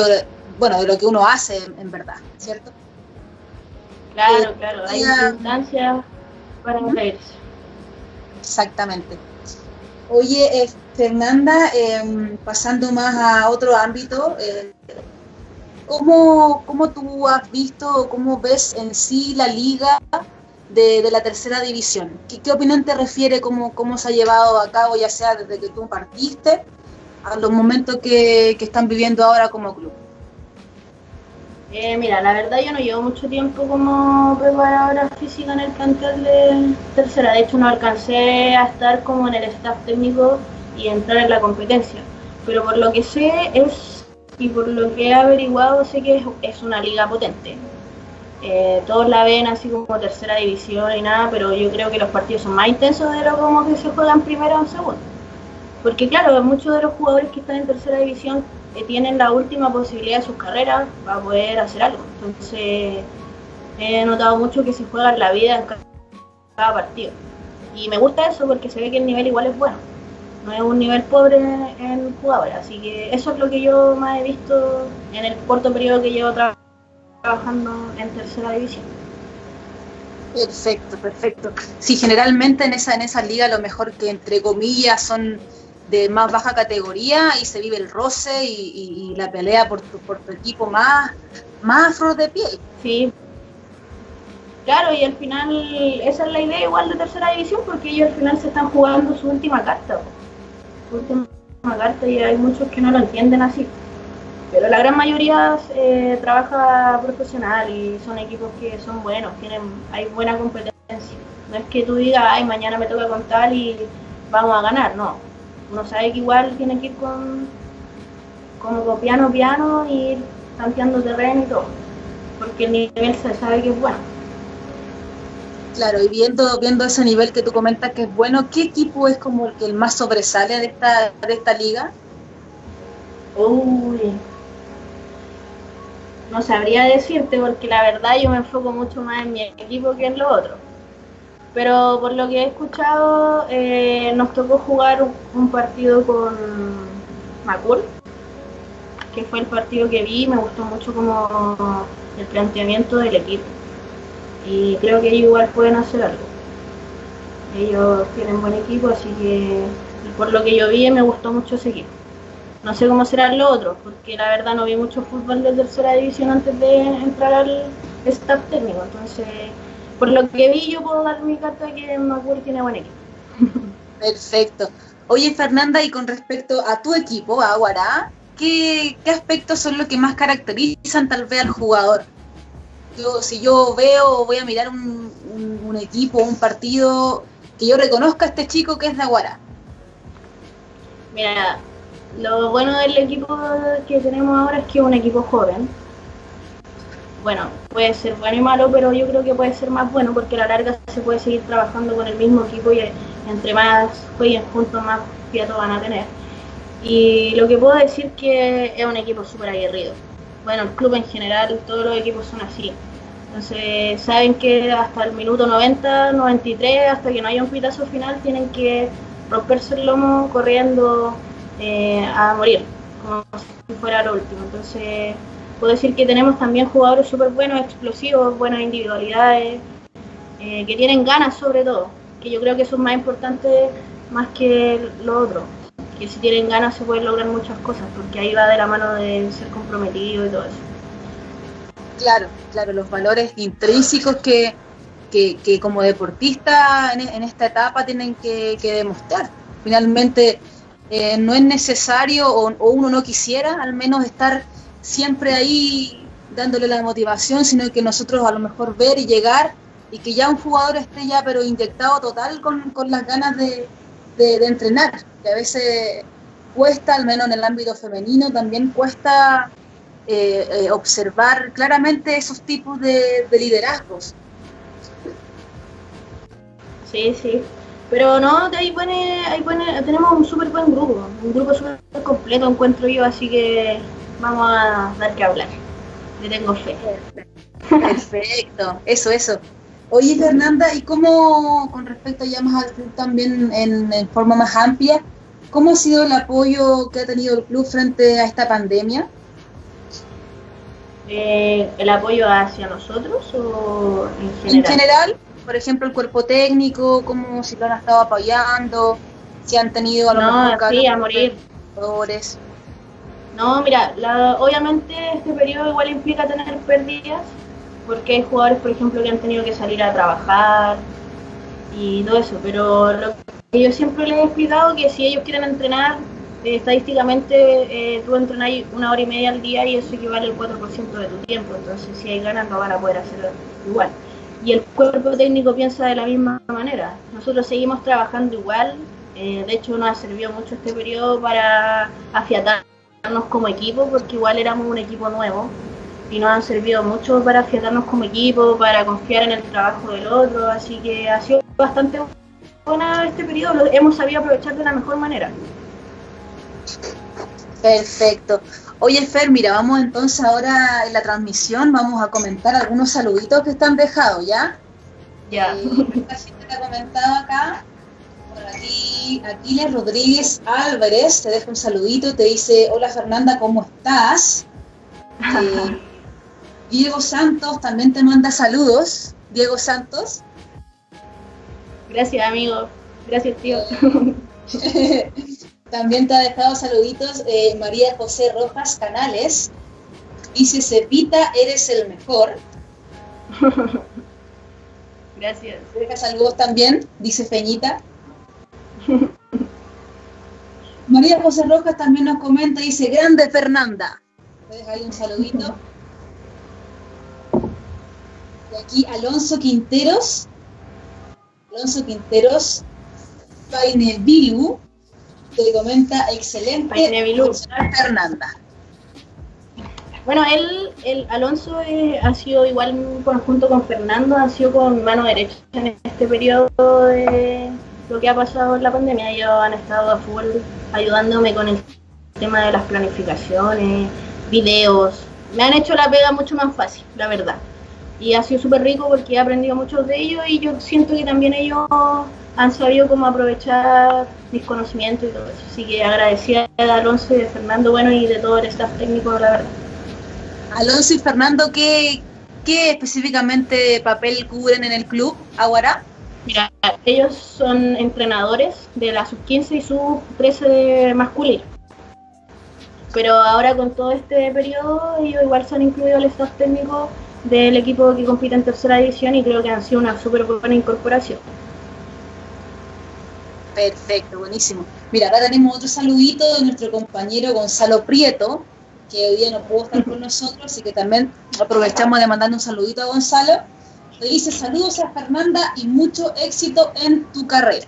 bueno, de lo que uno hace en verdad, ¿cierto? Claro, claro, hay circunstancias para reírse. Exactamente. Oye, eh, Fernanda, em, pasando más a otro ámbito, eh, ¿cómo, ¿cómo, tú has visto, cómo ves en sí la liga de, la tercera división? ¿Qué, opinión te refiere, cómo, cómo se ha llevado a cabo, ya sea desde que tú partiste, a los momentos que están viviendo ahora como club? Eh, mira, la verdad yo no llevo mucho tiempo como preparadora física en el plantel de tercera. De hecho, no alcancé a estar como en el staff técnico y entrar en la competencia. Pero por lo que sé es, y por lo que he averiguado, sé que es, una liga potente. Eh, todos la ven así como tercera división y nada, pero yo creo que los partidos son más intensos de lo como que se juegan primero o segundo. Porque claro, muchos de los jugadores que están en tercera división tienen la última posibilidad de sus carreras para poder hacer algo. Entonces, he notado mucho que se juega la vida en cada partido. Y me gusta eso porque se ve que el nivel igual es bueno. No es un nivel pobre en jugadores. Así que eso es lo que yo más he visto en el corto periodo que llevo trabajando en tercera división. Perfecto, perfecto. Sí, generalmente en esa, en esa liga lo mejor que entre comillas son de más baja categoría y se vive el roce y, la pelea por tu, por tu equipo más, más afro de piel. Sí. Claro, y al final esa es la idea igual de tercera división porque ellos al final se están jugando su última carta. Su última carta y hay muchos que no lo entienden así. Pero la gran mayoría eh, trabaja profesional y son equipos que son buenos, tienen hay buena competencia. No es que tú digas, ay, mañana me toca con tal y vamos a ganar, no. Uno sabe que igual tiene que ir con como piano piano y ir tanteando terreno y todo, porque el nivel se sabe que es bueno. Claro, y viendo, viendo ese nivel que tú comentas que es bueno, ¿qué equipo es como el que el más sobresale de esta, de esta liga? Uy, no sabría decirte porque la verdad yo me enfoco mucho más en mi equipo que en lo otro. Pero por lo que he escuchado, eh, nos tocó jugar un, partido con Macul, que fue el partido que vi, me gustó mucho como el planteamiento del equipo. Y creo que ellos igual pueden hacer algo. Ellos tienen buen equipo, así que por lo que yo vi me gustó mucho ese equipo. No sé cómo serán los otros, porque la verdad no vi mucho fútbol de tercera división antes de entrar al staff técnico. Entonces, por lo que vi, yo puedo dar mi carta que Macul tiene buen equipo. Perfecto. Oye, Fernanda, y con respecto a tu equipo, a Aguará, ¿qué, aspectos son los que más caracterizan tal vez al jugador? Yo, si yo veo o voy a mirar un, un, un, equipo, un partido, que yo reconozca a este chico que es de Aguará. Mira, lo bueno del equipo que tenemos ahora es que es un equipo joven. Bueno, puede ser bueno y malo, pero yo creo que puede ser más bueno porque a la larga se puede seguir trabajando con el mismo equipo y entre más jueguen juntos, más fiato van a tener. Y lo que puedo decir que es un equipo súper aguerrido. Bueno, el club en general, todos los equipos son así. Entonces, saben que hasta el minuto 90, 93, hasta que no haya un pitazo final, tienen que romperse el lomo corriendo, eh, a morir, como si fuera lo último. Entonces, puedo decir que tenemos también jugadores súper buenos, explosivos, buenas individualidades, eh, que tienen ganas sobre todo, que yo creo que eso es más importante más que lo otro, que si tienen ganas se pueden lograr muchas cosas, porque ahí va de la mano de ser comprometido y todo eso. Claro, claro, los valores intrínsecos que, que, como deportista en, esta etapa tienen que, que demostrar. Finalmente, eh, no es necesario o, uno no quisiera al menos estar siempre ahí dándole la motivación, sino que nosotros a lo mejor ver y llegar y que ya un jugador esté ya pero inyectado total con, las ganas de, entrenar, que a veces cuesta, al menos en el ámbito femenino, también cuesta eh, eh, observar claramente esos tipos de, de liderazgos. Sí, sí. Pero no, ahí pone, ahí pone, tenemos un súper buen grupo, un grupo súper completo encuentro yo, así que vamos a dar que hablar. Le tengo fe. Perfecto, eso, eso. Oye, Fernanda, ¿y cómo, con respecto ya más al club también en, forma más amplia, cómo ha sido el apoyo que ha tenido el club frente a esta pandemia? Eh, ¿El apoyo hacia nosotros o en general? En general, por ejemplo, el cuerpo técnico, cómo si lo han estado apoyando, si han tenido a lo no, mejor sí, a morir. No, mira, obviamente este periodo igual implica tener pérdidas, porque hay jugadores, por ejemplo, que han tenido que salir a trabajar y todo eso, pero lo que yo siempre les he explicado que si ellos quieren entrenar, eh, estadísticamente eh, tú entrenas una hora y media al día y eso equivale al 4% de tu tiempo, entonces si hay ganas no van a poder hacerlo igual y el cuerpo técnico piensa de la misma manera. Nosotros seguimos trabajando igual, eh, de hecho nos ha servido mucho este periodo para afiatarnos como equipo, porque igual éramos un equipo nuevo y nos han servido mucho para afiatarnos como equipo, para confiar en el trabajo del otro, así que ha sido bastante buena este periodo, lo hemos sabido aprovechar de la mejor manera. Perfecto. Oye, Fer, mira, vamos entonces ahora en la transmisión, vamos a comentar algunos saluditos que están dejados, ¿ya? Ya. Eh, gente te ha comentado acá, aquí, Aquiles Rodríguez Álvarez, te deja un saludito, te dice, hola Fernanda, ¿cómo estás? Eh, Diego Santos también te manda saludos. Diego Santos. Gracias, amigo. Gracias, tío. También te ha dejado saluditos eh, María José Rojas Canales. Dice, Cepita, eres el mejor. Gracias. Te deja saludos también, dice Feñita. María José Rojas también nos comenta, dice, grande Fernanda. Te ahí un saludito. Y aquí Alonso Quinteros. Alonso Quinteros Painevilu, que comenta excelente Fernanda. Bueno, él, el Alonso eh, ha sido igual junto con Fernando, ha sido con mano derecha en este periodo de lo que ha pasado en la pandemia. Ellos han estado a full ayudándome con el tema de las planificaciones, videos. Me han hecho la pega mucho más fácil, la verdad. Y ha sido súper rico porque he aprendido mucho de ellos y yo siento que también ellos han sabido cómo aprovechar mis conocimientos y todo eso. Así que agradecida a Alonso y de Fernando, bueno, y de todo el staff técnico, la verdad. Alonso y Fernando, ¿qué, qué específicamente papel cubren en el club Aguará? Mira, ellos son entrenadores de la sub-15 y sub-13 masculino. Pero ahora con todo este periodo, ellos igual se han incluido al staff técnico del equipo que compite en tercera división y creo que han sido una súper buena incorporación. Perfecto, buenísimo. Mira, acá tenemos otro saludito de nuestro compañero Gonzalo Prieto, que hoy día no pudo estar con nosotros, así que también aprovechamos de mandarle un saludito a Gonzalo. Le dice saludos a Fernanda y mucho éxito en tu carrera.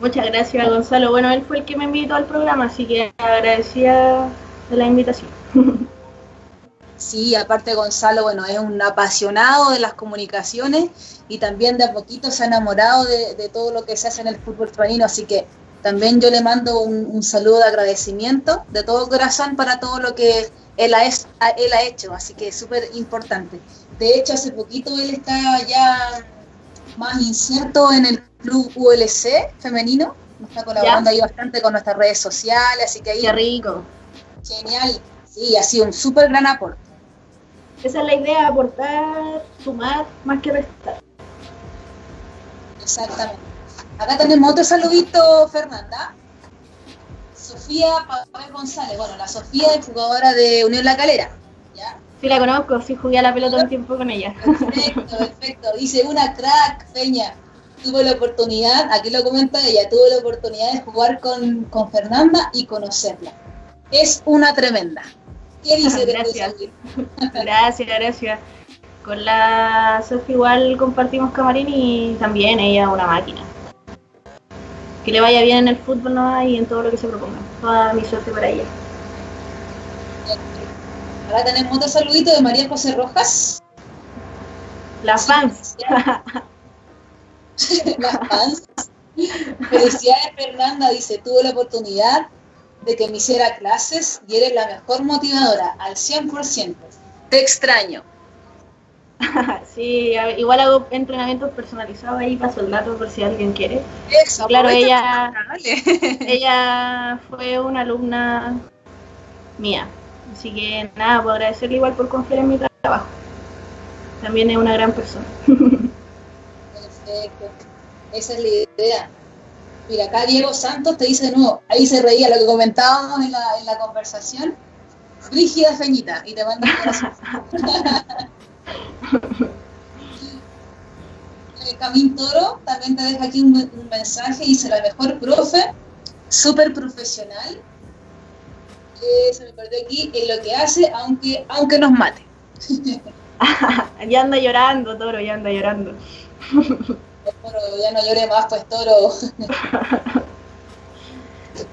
Muchas gracias, Gonzalo. Bueno, él fue el que me invitó al programa, así que agradecía de la invitación. Sí, aparte Gonzalo, bueno, es un apasionado de las comunicaciones y también de a poquito se ha enamorado de, de todo lo que se hace en el fútbol femenino, así que también yo le mando un, saludo de agradecimiento de todo corazón para todo lo que él ha, él ha hecho, así que es súper importante. De hecho, hace poquito él está ya más inserto en el club ULC femenino, está colaborando ahí bastante con nuestras redes sociales, así que ahí... Qué rico. Genial, sí, ha sido un súper gran aporte. Esa es la idea, aportar, sumar, más que restar. Exactamente. Acá tenemos otro saludito, Fernanda. Sofía Pablo González. Bueno, la Sofía es jugadora de Unión La Calera. Sí, la conozco, sí jugué a la pelota un tiempo con ella. Perfecto, perfecto. Dice una crack, Peña. Tuve la oportunidad, aquí lo comenta ella, tuve la oportunidad de jugar con, con Fernanda y conocerla. Es una tremenda. ¿Qué dice gracias. gracias, gracias. Con la Sofía igual compartimos camarín y también ella una máquina que le vaya bien en el fútbol ¿no? y en todo lo que se proponga. Toda mi suerte para ella. Ahora tenemos otro saludito de María José Rojas. Las fans. Las fans. Felicidades Fernanda, dice, tuve la oportunidad de que me hiciera clases y eres la mejor motivadora, al 100%. Te extraño. sí, igual hago entrenamientos personalizados ahí para soldados por si alguien quiere. Eso, claro, ella, ella fue una alumna mía, así que nada, puedo agradecerle igual por confiar en mi trabajo. También es una gran persona. Perfecto, esa es la idea. Mira, acá Diego Santos te dice de nuevo, ahí se reía lo que comentábamos en la, en la conversación. Rígida Feñita, y te manda un corazón. Camín Toro también te deja aquí un, mensaje, dice la mejor profe, súper profesional, se me perdió aquí, en lo que hace, aunque, aunque nos mate. ya anda llorando, Toro, ya anda llorando. Toro, ya no llore más, pues Toro.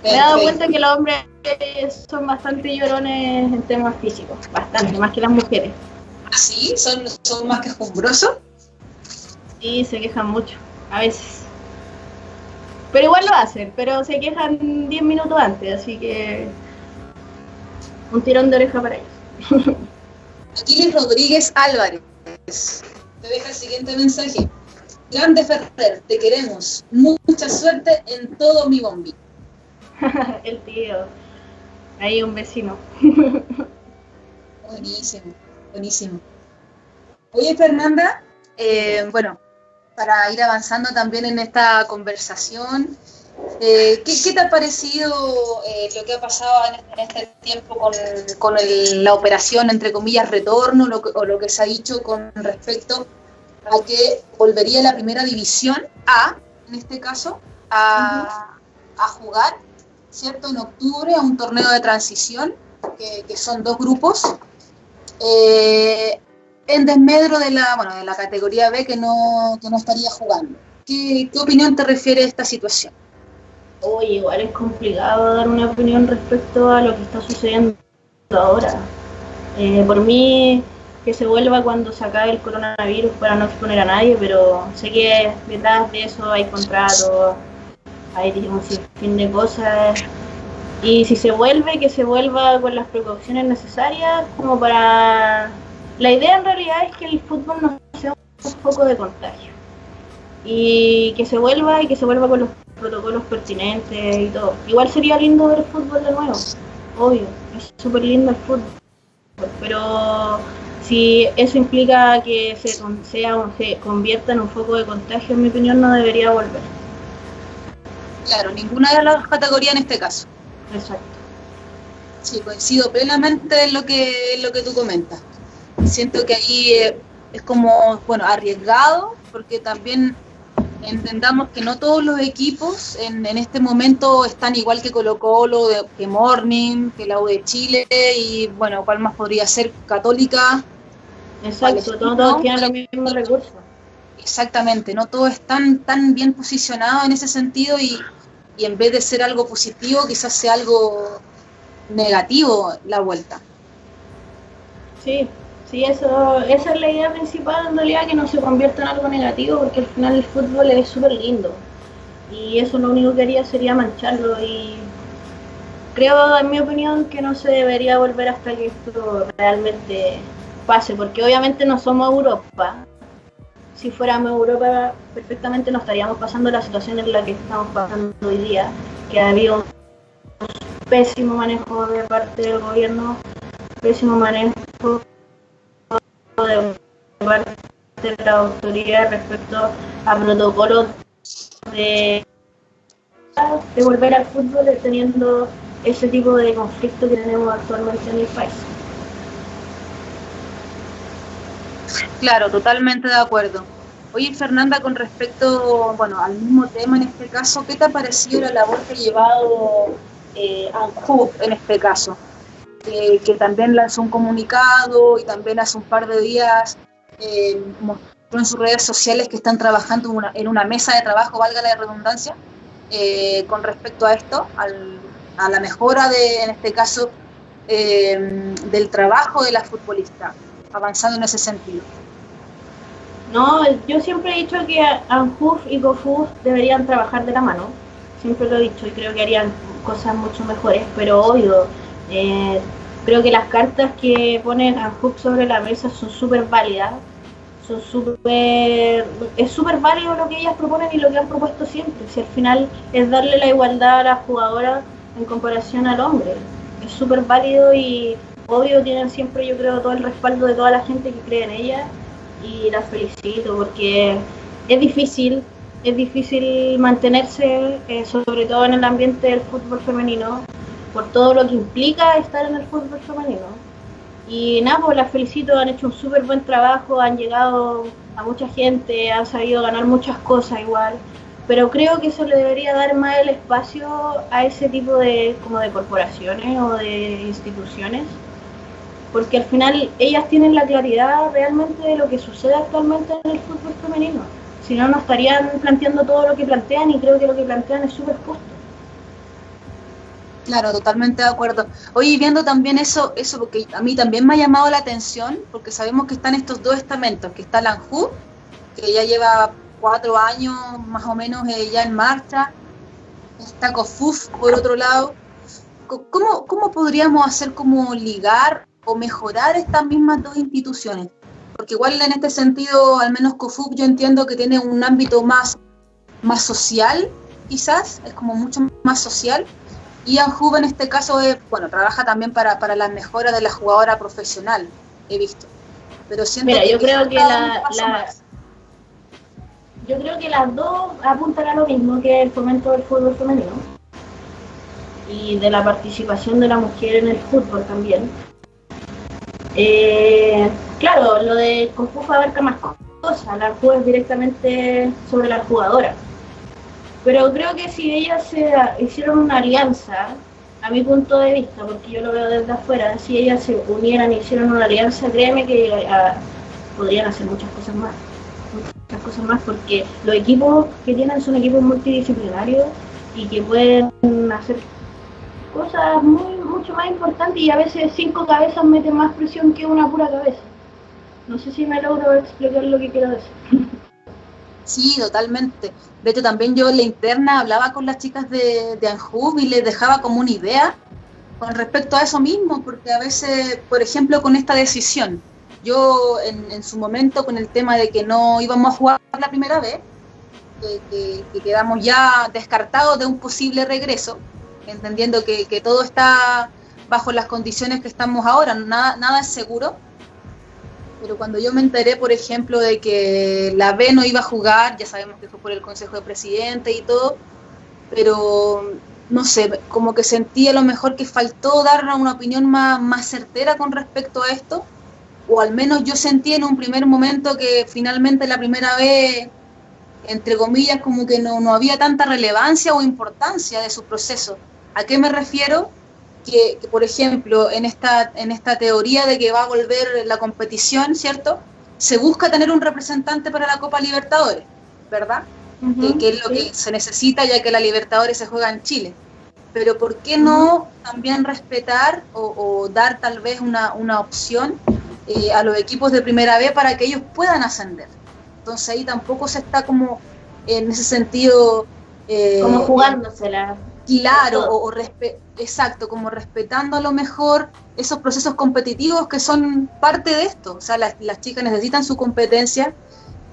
Me he dado cuenta que los hombres son bastante llorones en temas físicos, bastante, más que las mujeres. ¿Así? ¿Son, son más quejumbrosos? Sí, se quejan mucho, a veces. Pero igual lo hacen, pero se quejan 10 minutos antes, así que un tirón de oreja para ellos. Aquiles Rodríguez Álvarez te deja el siguiente mensaje. Grande Ferrer, te queremos. Mucha suerte en todo mi bombi. el tío. Ahí un vecino. Buenísimo. Buenísimo. Oye, Fernanda, eh, bueno, para ir avanzando también en esta conversación, eh, ¿qué, te ha parecido eh, lo que ha pasado en este, tiempo con, la operación, entre comillas, retorno, o lo que se ha dicho con respecto a que volvería la primera división A, en este caso, a, jugar, ¿cierto? En octubre a un torneo de transición, que, son dos grupos, eh, en desmedro de la, bueno, de la categoría B que no, que no estaría jugando. ¿Qué, ¿Qué, opinión te refiere a esta situación? Oye, igual es complicado dar una opinión respecto a lo que está sucediendo ahora. Eh, por mí, que se vuelva cuando se acabe el coronavirus para no exponer a nadie, pero sé que detrás de eso hay contratos, hay un sinfín de cosas. Y si se vuelve, que se vuelva con las precauciones necesarias, como para... La idea en realidad es que el fútbol no sea un foco de contagio. Y que se vuelva y que se vuelva con los protocolos pertinentes y todo. Igual sería lindo ver el fútbol de nuevo, obvio, es súper lindo el fútbol. Pero si eso implica que se, sea, se convierta en un foco de contagio, en mi opinión, no debería volver. Claro, ninguna de las categorías en este caso. Exacto. Sí, coincido plenamente en lo que, en lo que tú comentas. Siento que ahí eh, es como, bueno, arriesgado, porque también entendamos que no todos los equipos en, en este momento están igual que Colo Colo, que Morning, que la U de Chile y bueno, cuál más podría ser Católica, Exacto, todos tienen los mismos recursos. Exactamente, no todos están tan bien posicionados en ese sentido y, en vez de ser algo positivo, quizás sea algo negativo la vuelta. Sí, sí, eso, esa es la idea principal en realidad, que no se convierta en algo negativo, porque al final el fútbol es súper lindo. Y eso lo único que haría sería mancharlo y creo, en mi opinión, que no se debería volver hasta que esto realmente pase, porque obviamente no somos Europa. Si fuéramos Europa, perfectamente no estaríamos pasando la situación en la que estamos pasando hoy día, que ha habido un pésimo manejo de parte del gobierno, pésimo manejo de de la autoridad respecto a protocolos de, de volver al fútbol teniendo ese tipo de conflicto que tenemos actualmente en el país. Claro, totalmente de acuerdo. Oye, Fernanda, con respecto, bueno, al mismo tema en este caso, ¿qué te ha parecido la labor que ha llevado eh, ANJU en este caso? Que también lanzó un comunicado y también hace un par de días eh, mostró en sus redes sociales que están trabajando en una mesa de trabajo, valga la redundancia, eh, con respecto a esto, a la mejora de, en este caso, eh, del trabajo de la futbolista, avanzando en ese sentido. No, yo siempre he dicho que ANJUF y GoFUF deberían trabajar de la mano. Siempre lo he dicho y creo que harían cosas mucho mejores, pero obvio, eh, creo que las cartas que pone ANJUF sobre la mesa son súper válidas. Son súper. Es súper válido lo que ellas proponen y lo que han propuesto siempre. Si al final es darle la igualdad a la jugadora en comparación al hombre. Es súper válido y obvio tienen siempre, yo creo, todo el respaldo de toda la gente que cree en ellas y las felicito porque es difícil, es difícil mantenerse, eh, sobre todo en el ambiente del fútbol femenino, por todo lo que implica estar en el fútbol femenino. Y nada, pues las felicito, han hecho un súper buen trabajo, han llegado a mucha gente, han sabido ganar muchas cosas igual, pero creo que eso le debería dar más el espacio a ese tipo de, como de corporaciones o de instituciones porque al final ellas tienen la claridad realmente de lo que sucede actualmente en el fútbol femenino. Si no, no estarían planteando todo lo que plantean y creo que lo que plantean es súper justo. Claro, totalmente de acuerdo. Oye, viendo también eso, eso porque a mí también me ha llamado la atención, porque sabemos que están estos dos estamentos, que está la ANJU, que ya lleva cuatro años más o menos eh, ya en marcha, está COFUF por otro lado. ¿Cómo, ¿Cómo podríamos hacer como ligar o mejorar estas mismas dos instituciones. Porque igual en este sentido, al menos COFUC yo entiendo que tiene un ámbito más, más social, quizás, es como mucho más social. Y ANJUB en este caso, es, bueno, trabaja también para, para la mejora de la jugadora profesional, he visto. Pero siento Mira, yo creo que la, yo creo que las dos apuntan a lo mismo que el fomento del fútbol femenino y de la participación de la mujer en el fútbol también. Eh, claro, lo de Confuso abarca más cosas, la es directamente sobre la jugadora. Pero creo que si ellas se hicieron una alianza, a mi punto de vista, porque yo lo veo desde afuera, si ellas se unieran y hicieron una alianza, créeme que ah, podrían hacer muchas cosas más. Muchas cosas más, porque los equipos que tienen son equipos multidisciplinarios y que pueden hacer cosas muy mucho más importantes y a veces cinco cabezas meten más presión que una pura cabeza. No sé si me logro explicar lo que quiero decir. Sí, totalmente. De hecho, también yo en la interna hablaba con las chicas de, de y les dejaba como una idea con respecto a eso mismo, porque a veces, por ejemplo, con esta decisión, yo en, su momento con el tema de que no íbamos a jugar la primera vez, que, quedamos ya descartados de un posible regreso, entendiendo que, que, todo está bajo las condiciones que estamos ahora, nada, nada es seguro. Pero cuando yo me enteré, por ejemplo, de que la B no iba a jugar, ya sabemos que fue por el Consejo de Presidente y todo, pero no sé, como que sentí a lo mejor que faltó dar una opinión más, más certera con respecto a esto, o al menos yo sentí en un primer momento que finalmente la primera vez, entre comillas, como que no, no había tanta relevancia o importancia de su proceso. ¿A qué me refiero? Que, por ejemplo, en esta, en esta teoría de que va a volver la competición, ¿cierto? Se busca tener un representante para la Copa Libertadores, ¿verdad? que, es lo que se necesita ya que la Libertadores se juega en Chile. Pero ¿por qué no también respetar o, dar tal vez una, una opción eh, a los equipos de primera B para que ellos puedan ascender? Entonces ahí tampoco se está como en ese sentido... Eh, como jugándosela. Claro, o, exacto, como respetando a lo mejor esos procesos competitivos que son parte de esto. O sea, las, las chicas necesitan su competencia,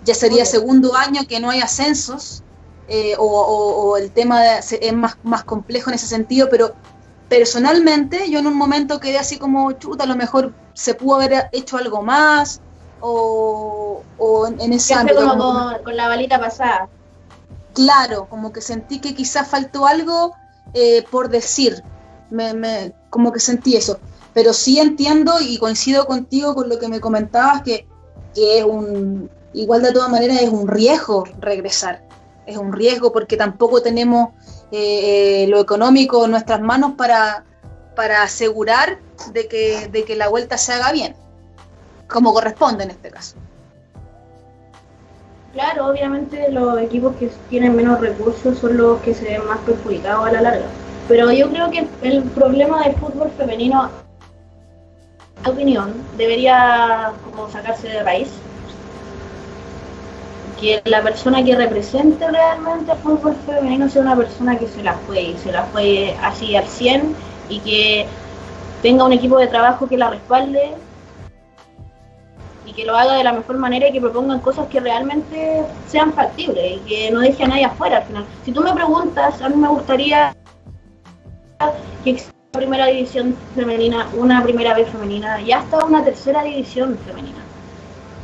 ya sería segundo año que no hay ascensos, eh, o, el tema es más, más complejo en ese sentido, pero personalmente yo en un momento quedé así como, chuta, a lo mejor se pudo haber hecho algo más, o, en, ese ámbito. Como, con, la balita pasada. Claro, como que sentí que quizás faltó algo eh, por decir, como que sentí eso. Pero sí entiendo y coincido contigo con lo que me comentabas, que, que es un, igual de todas maneras es un riesgo regresar, es un riesgo porque tampoco tenemos eh, eh, lo económico en nuestras manos para, para asegurar de que, de que la vuelta se haga bien, como corresponde en este caso. Claro, obviamente los equipos que tienen menos recursos son los que se ven más perjudicados a la larga. Pero yo creo que el problema del fútbol femenino, en opinión, debería como sacarse de raíz que la persona que represente realmente el fútbol femenino sea una persona que se la fue y se la fue así al 100 y que tenga un equipo de trabajo que la respalde y que lo haga de la mejor manera y que propongan cosas que realmente sean factibles y que no deje a nadie afuera al final. Si tú me preguntas, a mí me gustaría que exista una primera división femenina, una primera vez femenina y hasta una tercera división femenina.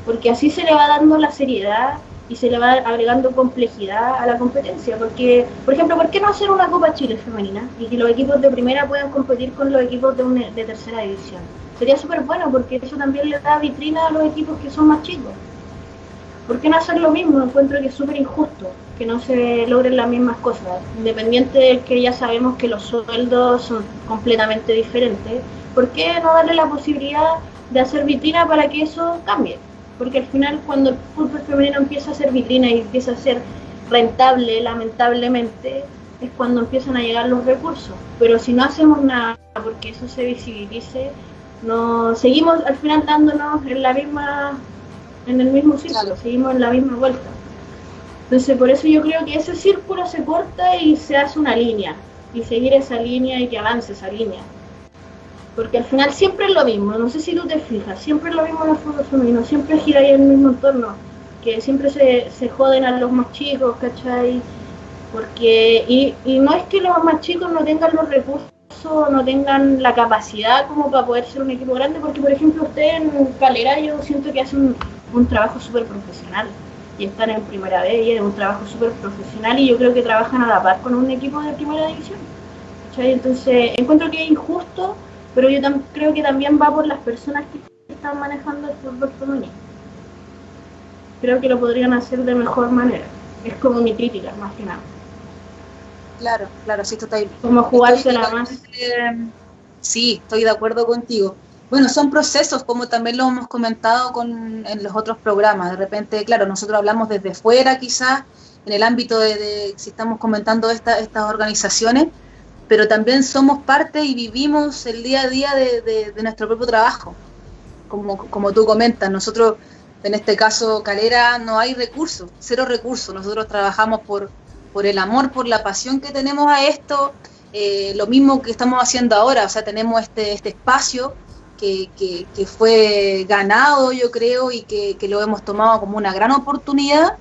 Porque así se le va dando la seriedad y se le va agregando complejidad a la competencia. Porque, por ejemplo, ¿por qué no hacer una Copa Chile femenina y que los equipos de primera puedan competir con los equipos de, de tercera división? Sería súper bueno porque eso también le da vitrina a los equipos que son más chicos. ¿Por qué no hacer lo mismo? Encuentro que es súper injusto que no se logren las mismas cosas. Independiente de que ya sabemos que los sueldos son completamente diferentes, ¿por qué no darle la posibilidad de hacer vitrina para que eso cambie? porque al final cuando el fútbol femenino empieza a ser vitrina y empieza a ser rentable, lamentablemente, es cuando empiezan a llegar los recursos. Pero si no hacemos nada porque eso se visibilice, no seguimos al final dándonos en la misma en el mismo círculo, seguimos en la misma vuelta. Entonces, por eso yo creo que ese círculo se corta y se hace una línea, y seguir esa línea y que avance esa línea. Porque al final siempre es lo mismo, no sé si tú te fijas, siempre es lo mismo en el fútbol femenino, siempre gira ahí en el mismo entorno, que siempre se, se joden a los más chicos, ¿cachai? Porque, y, y no es que los más chicos no tengan los recursos, no tengan la capacidad como para poder ser un equipo grande, porque por ejemplo usted en Calera yo siento que hace un, un trabajo súper profesional y están en primera vez y es un trabajo súper profesional y yo creo que trabajan a la par con un equipo de primera división. Entonces encuentro que es injusto pero yo creo que también va por las personas que están manejando el fútbol femenino. Creo que lo podrían hacer de mejor manera. Es como mi crítica, más que nada. Claro, claro, sí, total. Como la más. Sí, estoy de acuerdo contigo. Bueno, son procesos, como también lo hemos comentado con, en los otros programas. De repente, claro, nosotros hablamos desde fuera quizás en el ámbito de, si estamos comentando estas organizaciones, pero también somos parte y vivimos el día a día de, nuestro propio trabajo. Como, como tú comentas, nosotros, en este caso Calera, no hay recursos, cero recursos. Nosotros trabajamos por, por el amor, por la pasión que tenemos a esto, eh, lo mismo que estamos haciendo ahora, o sea, tenemos este, este espacio que, que, fue ganado, yo creo, y que, que, lo hemos tomado como una gran oportunidad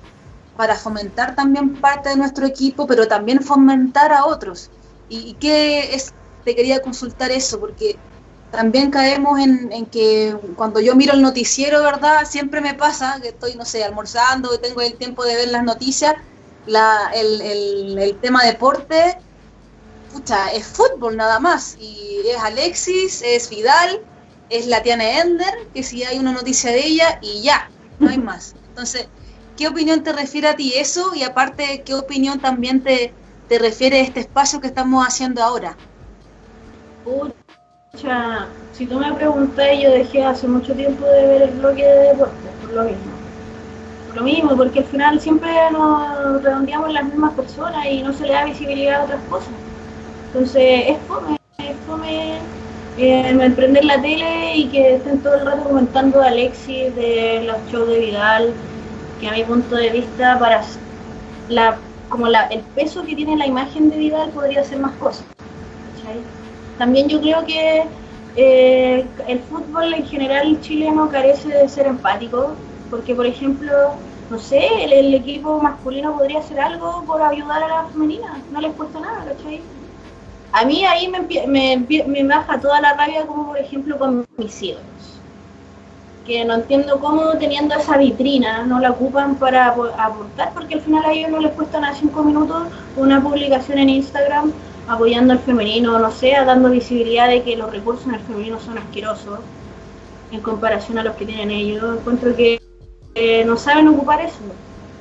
para fomentar también parte de nuestro equipo, pero también fomentar a otros. ¿Y, qué es? Te quería consultar eso, porque también caemos en, que cuando yo miro el noticiero, ¿verdad? Siempre me pasa que estoy, no sé, almorzando, y tengo el tiempo de ver las noticias, la, el, tema deporte, pucha, es fútbol nada más. Y es Alexis, es Vidal, es la Tiana Ender, que si hay una noticia de ella, y ya, no hay más. Entonces, ¿Qué opinión te refiere a ti eso? Y aparte, ¿qué opinión también te, te refiere este espacio que estamos haciendo ahora? Pucha, si tú me preguntas, yo dejé hace mucho tiempo de ver el bloque de deportes, por lo mismo. Lo mismo, porque al final siempre nos redondeamos las mismas personas y no se le da visibilidad a otras cosas. Entonces, es fome, es fome eh, emprender la tele y que estén todo el rato comentando de Alexis, de los shows de Vidal, que a mi punto de vista para la como la, el peso que tiene la imagen de Vidal podría ser más cosas. También yo creo que eh, el fútbol en general chileno carece de ser empático, porque por ejemplo, no sé, el, equipo masculino podría hacer algo por ayudar a la femenina, no les cuesta nada, ¿cachai? A mí ahí me, me, me baja toda la rabia como por ejemplo con mis hijos que no entiendo cómo teniendo esa vitrina no la ocupan para aportar, porque al final a ellos no les cuesta nada cinco minutos una publicación en Instagram apoyando al femenino, no sé, dando visibilidad de que los recursos en el femenino son asquerosos en comparación a los que tienen ellos. Encuentro que eh, no saben ocupar eso,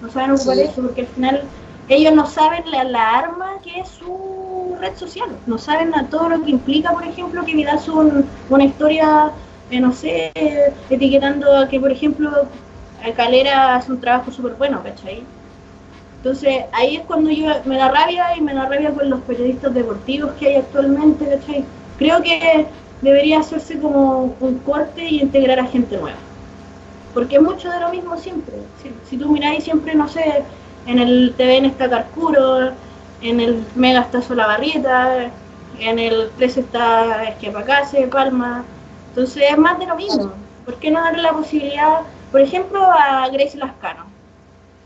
no saben ocupar eso, porque al final ellos no saben la, arma que es su red social, no saben a todo lo que implica, por ejemplo, que Vidal sube una historia eh, no sé, etiquetando a que, por ejemplo, Calera hace un trabajo súper bueno, ¿cachai? Entonces ahí es cuando yo me da rabia y me da rabia con los periodistas deportivos que hay actualmente, ¿cachai? Creo que debería hacerse como un corte y integrar a gente nueva. Porque es mucho de lo mismo siempre. Si, tú miráis siempre, no sé, en el TVN está Carcuro, en el Mega está Solabarrieta, en el 13 está Esquiapacase, Palma, entonces es más de lo mismo. ¿Por qué no darle la posibilidad, por ejemplo, a Grace Lascano?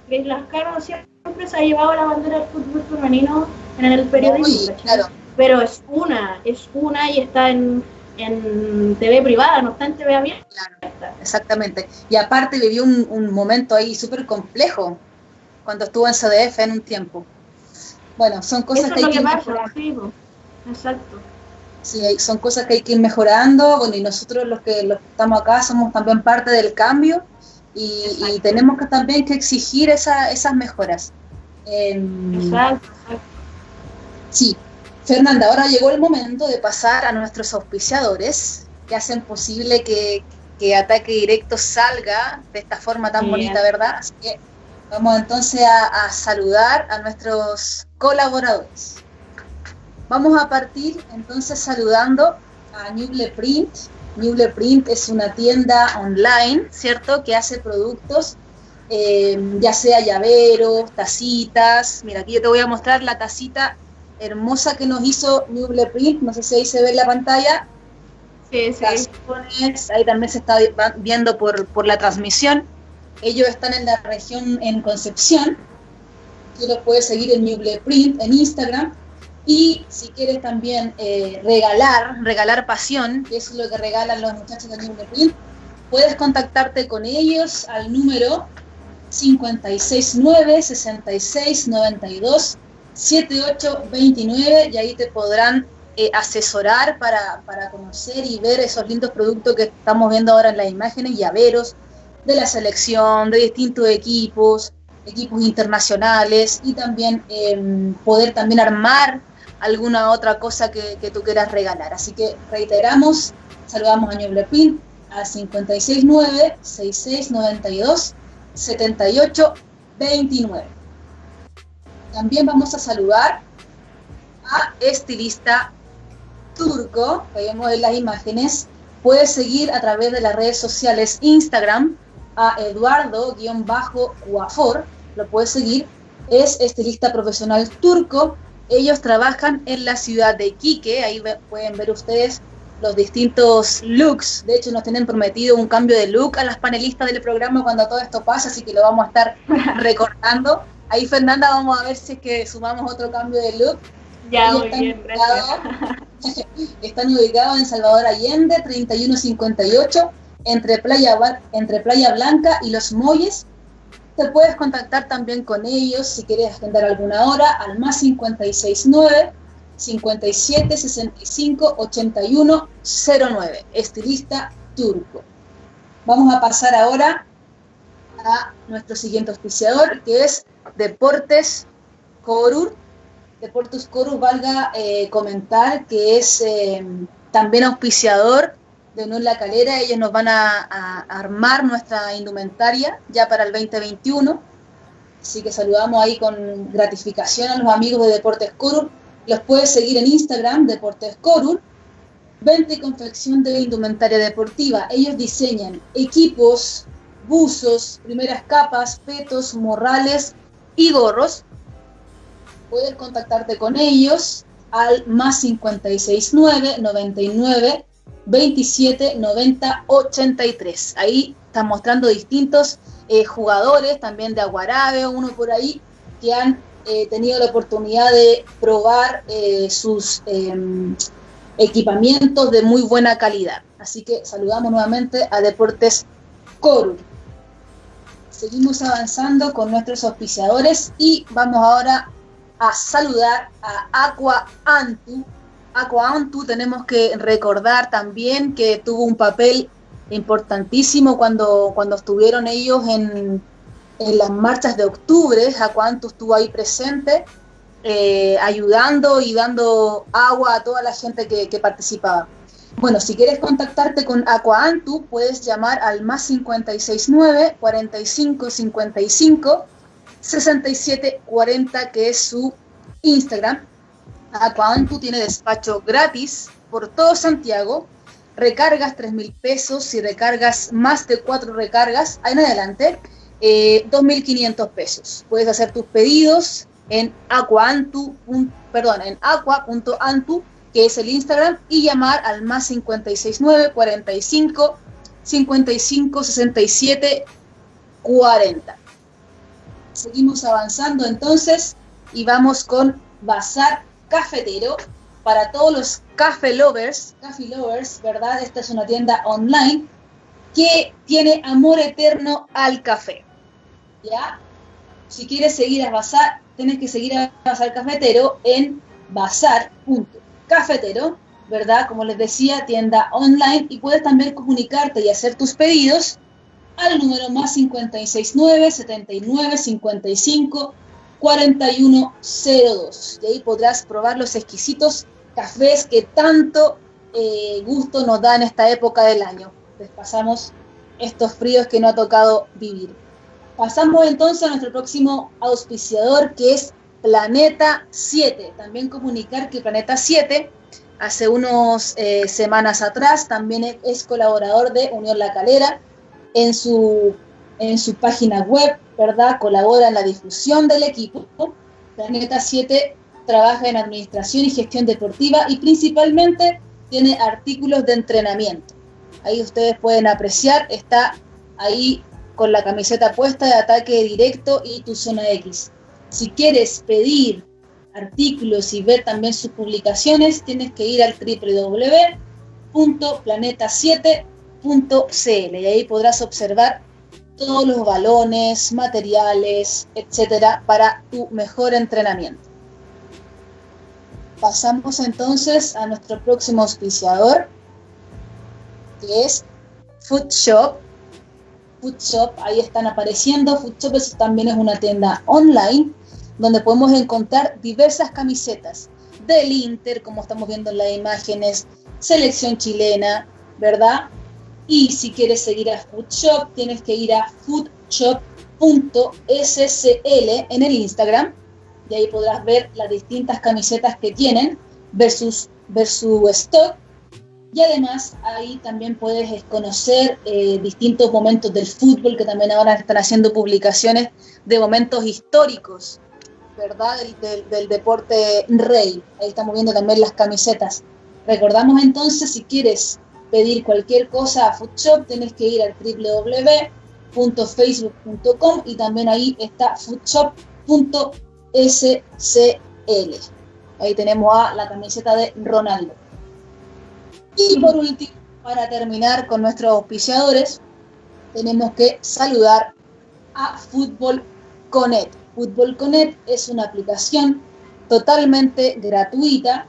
Grace Lascano siempre se ha llevado la bandera del fútbol femenino en el periodismo, pero es una, es una y está en, TV privada, no está en TV abierta. Claro, exactamente. Y aparte vivió un, momento ahí súper complejo cuando estuvo en CDF en un tiempo. Bueno, son cosas que hay que, Exacto sí, son cosas que hay que ir mejorando, bueno, y nosotros los que, los estamos acá somos también parte del cambio y, tenemos que también que exigir esas mejoras. Em, exacto, Sí, Fernanda, ahora llegó el momento de pasar a nuestros auspiciadores que hacen posible que, Ataque Directo salga de esta forma tan bonita, ¿verdad? Así que vamos entonces a saludar a nuestros colaboradores. Vamos a partir entonces saludando a Newble Print. Newble Print es una tienda online, ¿cierto? Que hace productos, eh, ya sea llaveros, tacitas. Mira, aquí yo te voy a mostrar la tacita hermosa que nos hizo Newble Print. No sé si ahí se ve en la pantalla. Sí, sí. ahí también se está viendo por, por la transmisión. Ellos están en la región en Concepción. Tú los puedes seguir en Newble Print en Instagram y si quieres también eh, regalar, regalar pasión, que es lo que regalan los muchachos de New Print, puedes contactarte con ellos al número 569 66 92 7829 y ahí te podrán eh, asesorar para, para, conocer y ver esos lindos productos que estamos viendo ahora en las imágenes, llaveros de la selección, de distintos equipos, equipos internacionales y también em, poder también armar alguna otra cosa que, tú quieras regalar. Así que reiteramos, saludamos a Ñuble Pin al 569 6692 7829. También vamos a saludar a estilista turco, que vemos en las imágenes. Puedes seguir a través de las redes sociales Instagram a Eduardo-Guafor, lo puedes seguir, es estilista profesional turco. Ellos trabajan en la ciudad de Quique, ahí pueden ver ustedes los distintos looks. De hecho, nos tienen prometido un cambio de look a las panelistas del programa cuando todo esto pase, así que lo vamos a estar recordando. Ahí, Fernanda, vamos a ver si es que sumamos otro cambio de look. Ya, muy bien, están ubicados en Salvador Allende, 3158, entre Playa, entre Playa Blanca y Los Molles. Te puedes contactar también con ellos si quieres agendar alguna hora al más 569 57 65 81 09. Estilista turco. Vamos a pasar ahora a nuestro siguiente auspiciador, que es Deportes Corur. Deportes Corur, valga eh, comentar que es eh, también auspiciador de Unión La Calera. Ellos nos van a, armar nuestra indumentaria ya para el 2021. Así que saludamos ahí con gratificación a los amigos de Deportes Corur los puedes seguir en Instagram, Deportes Corul. Venta y confección de indumentaria deportiva. Ellos diseñan equipos, buzos, primeras capas, petos, morrales y gorros. Puedes contactarte con ellos al más 569 99 27 90 83. Ahí están mostrando distintos eh, jugadores, también de Aguarabe, uno por ahí, que han he tenido la oportunidad de probar eh, sus em, equipamientos de muy buena calidad. Así que saludamos nuevamente a Deportes Corul. Seguimos avanzando con nuestros auspiciadores y vamos ahora a saludar a Aqua Antu. Aqua Antu tenemos que recordar también que tuvo un papel importantísimo cuando, cuando estuvieron ellos en las marchas de octubre, Acuanto estuvo ahí presente, eh, ayudando y dando agua a toda la gente que, participaba. Bueno, si quieres contactarte con Aquaantu, puedes llamar al más 569 45 55 67 40, que es su Instagram. Aquaantu tiene despacho gratis por todo Santiago. Recargas 3 mil pesos, si recargas más de 4 recargas, ahí en adelante eh, 2.500 pesos. Puedes hacer tus pedidos en aquaantu, perdón, en aqua.antu, que es el Instagram, y llamar al más 569 45 55 67 40. Seguimos avanzando entonces y vamos con Bazar Cafetero para todos los café lovers, café lovers, ¿verdad? Esta es una tienda online que tiene amor eterno al café. ¿ya? Si quieres seguir a Bazar, tienes que seguir a Bazar Cafetero en bazar.cafetero, ¿verdad? Como les decía, tienda online y puedes también comunicarte y hacer tus pedidos al número más 569 79 55 4102. Y ahí podrás probar los exquisitos cafés que tanto eh, gusto nos da en esta época del año. Les pasamos estos fríos que no ha tocado vivir. Pasamos entonces a nuestro próximo auspiciador que es Planeta 7. También comunicar que Planeta 7 hace unas eh, semanas atrás también es colaborador de Unión La Calera en su, en su página web, ¿verdad? Colabora en la difusión del equipo. Planeta 7 trabaja en administración y gestión deportiva y principalmente tiene artículos de entrenamiento. Ahí ustedes pueden apreciar, está ahí con la camiseta puesta de ataque directo y tu zona X. Si quieres pedir artículos y ver también sus publicaciones, tienes que ir al www.planeta7.cl y ahí podrás observar todos los balones, materiales, etcétera, para tu mejor entrenamiento. Pasamos entonces a nuestro próximo auspiciador, que es Food Shop, Food Shop, ahí están apareciendo. Food Shop también es una tienda online donde podemos encontrar diversas camisetas del Inter, como estamos viendo en las imágenes, selección chilena, ¿verdad? Y si quieres seguir a Food Shop, tienes que ir a foodshop.scl en el Instagram. y ahí podrás ver las distintas camisetas que tienen versus, versus stock. Y además ahí también puedes conocer eh, distintos momentos del fútbol, que también ahora están haciendo publicaciones de momentos históricos, ¿verdad? Del, deporte rey. Ahí estamos viendo también las camisetas. Recordamos entonces, si quieres pedir cualquier cosa a Foodshop, tienes que ir al www.facebook.com y también ahí está foodshop.com SCL. Ahí tenemos a la camiseta de Ronaldo. Y por último, para terminar con nuestros auspiciadores, tenemos que saludar a Fútbol Connect. Fútbol Connect es una aplicación totalmente gratuita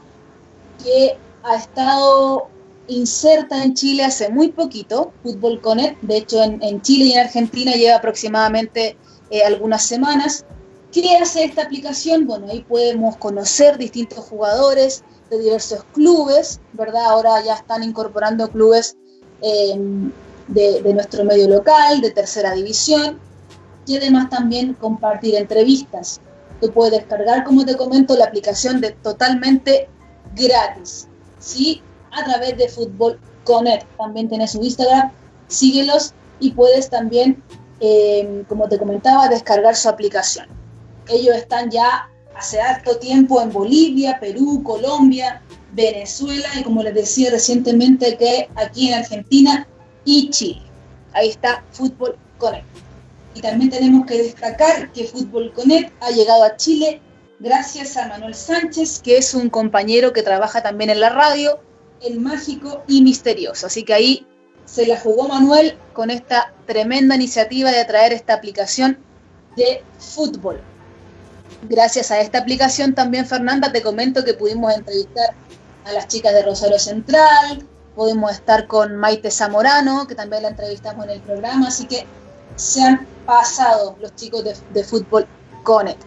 que ha estado inserta en Chile hace muy poquito, Fútbol Connect, de hecho en, Chile y en Argentina lleva aproximadamente eh, algunas semanas, ¿Qué hace esta aplicación? Bueno, ahí podemos conocer distintos jugadores de diversos clubes, ¿verdad? Ahora ya están incorporando clubes em, de, nuestro medio local, de tercera división, y además también compartir entrevistas. Tú puedes descargar, como te comento, la aplicación de totalmente gratis, ¿sí? A través de Fútbol Connect. También tienes su Instagram, síguelos y puedes también, em, como te comentaba, descargar su aplicación. Ellos están ya hace harto tiempo en Bolivia, Perú, Colombia, Venezuela y como les decía recientemente que aquí en Argentina y Chile. Ahí está Fútbol Connect. Y también tenemos que destacar que Fútbol Connect ha llegado a Chile gracias a Manuel Sánchez, que es un compañero que trabaja también en la radio, el mágico y misterioso. Así que ahí se la jugó Manuel con esta tremenda iniciativa de traer esta aplicación de fútbol. Gracias a esta aplicación también, Fernanda, te comento que pudimos entrevistar a las chicas de Rosario Central, pudimos estar con Maite Zamorano, que también la entrevistamos en el programa, así que se han pasado los chicos de, Fútbol Connect.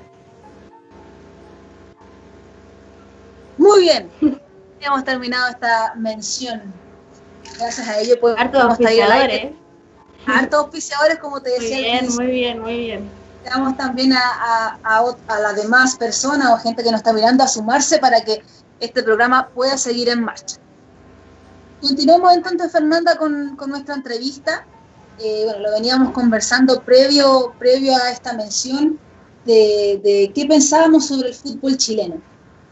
Muy bien, hemos terminado esta mención. Gracias a ello podemos auspiciadores. Hartos auspiciadores, como te decía. Muy bien, muy bien, muy bien invitamos también a, a, las demás personas o gente que nos está mirando a sumarse para que este programa pueda seguir en marcha. Continuamos entonces, Fernanda, con, nuestra entrevista. Eh, bueno, lo veníamos conversando previo, previo a esta mención de, qué pensábamos sobre el fútbol chileno.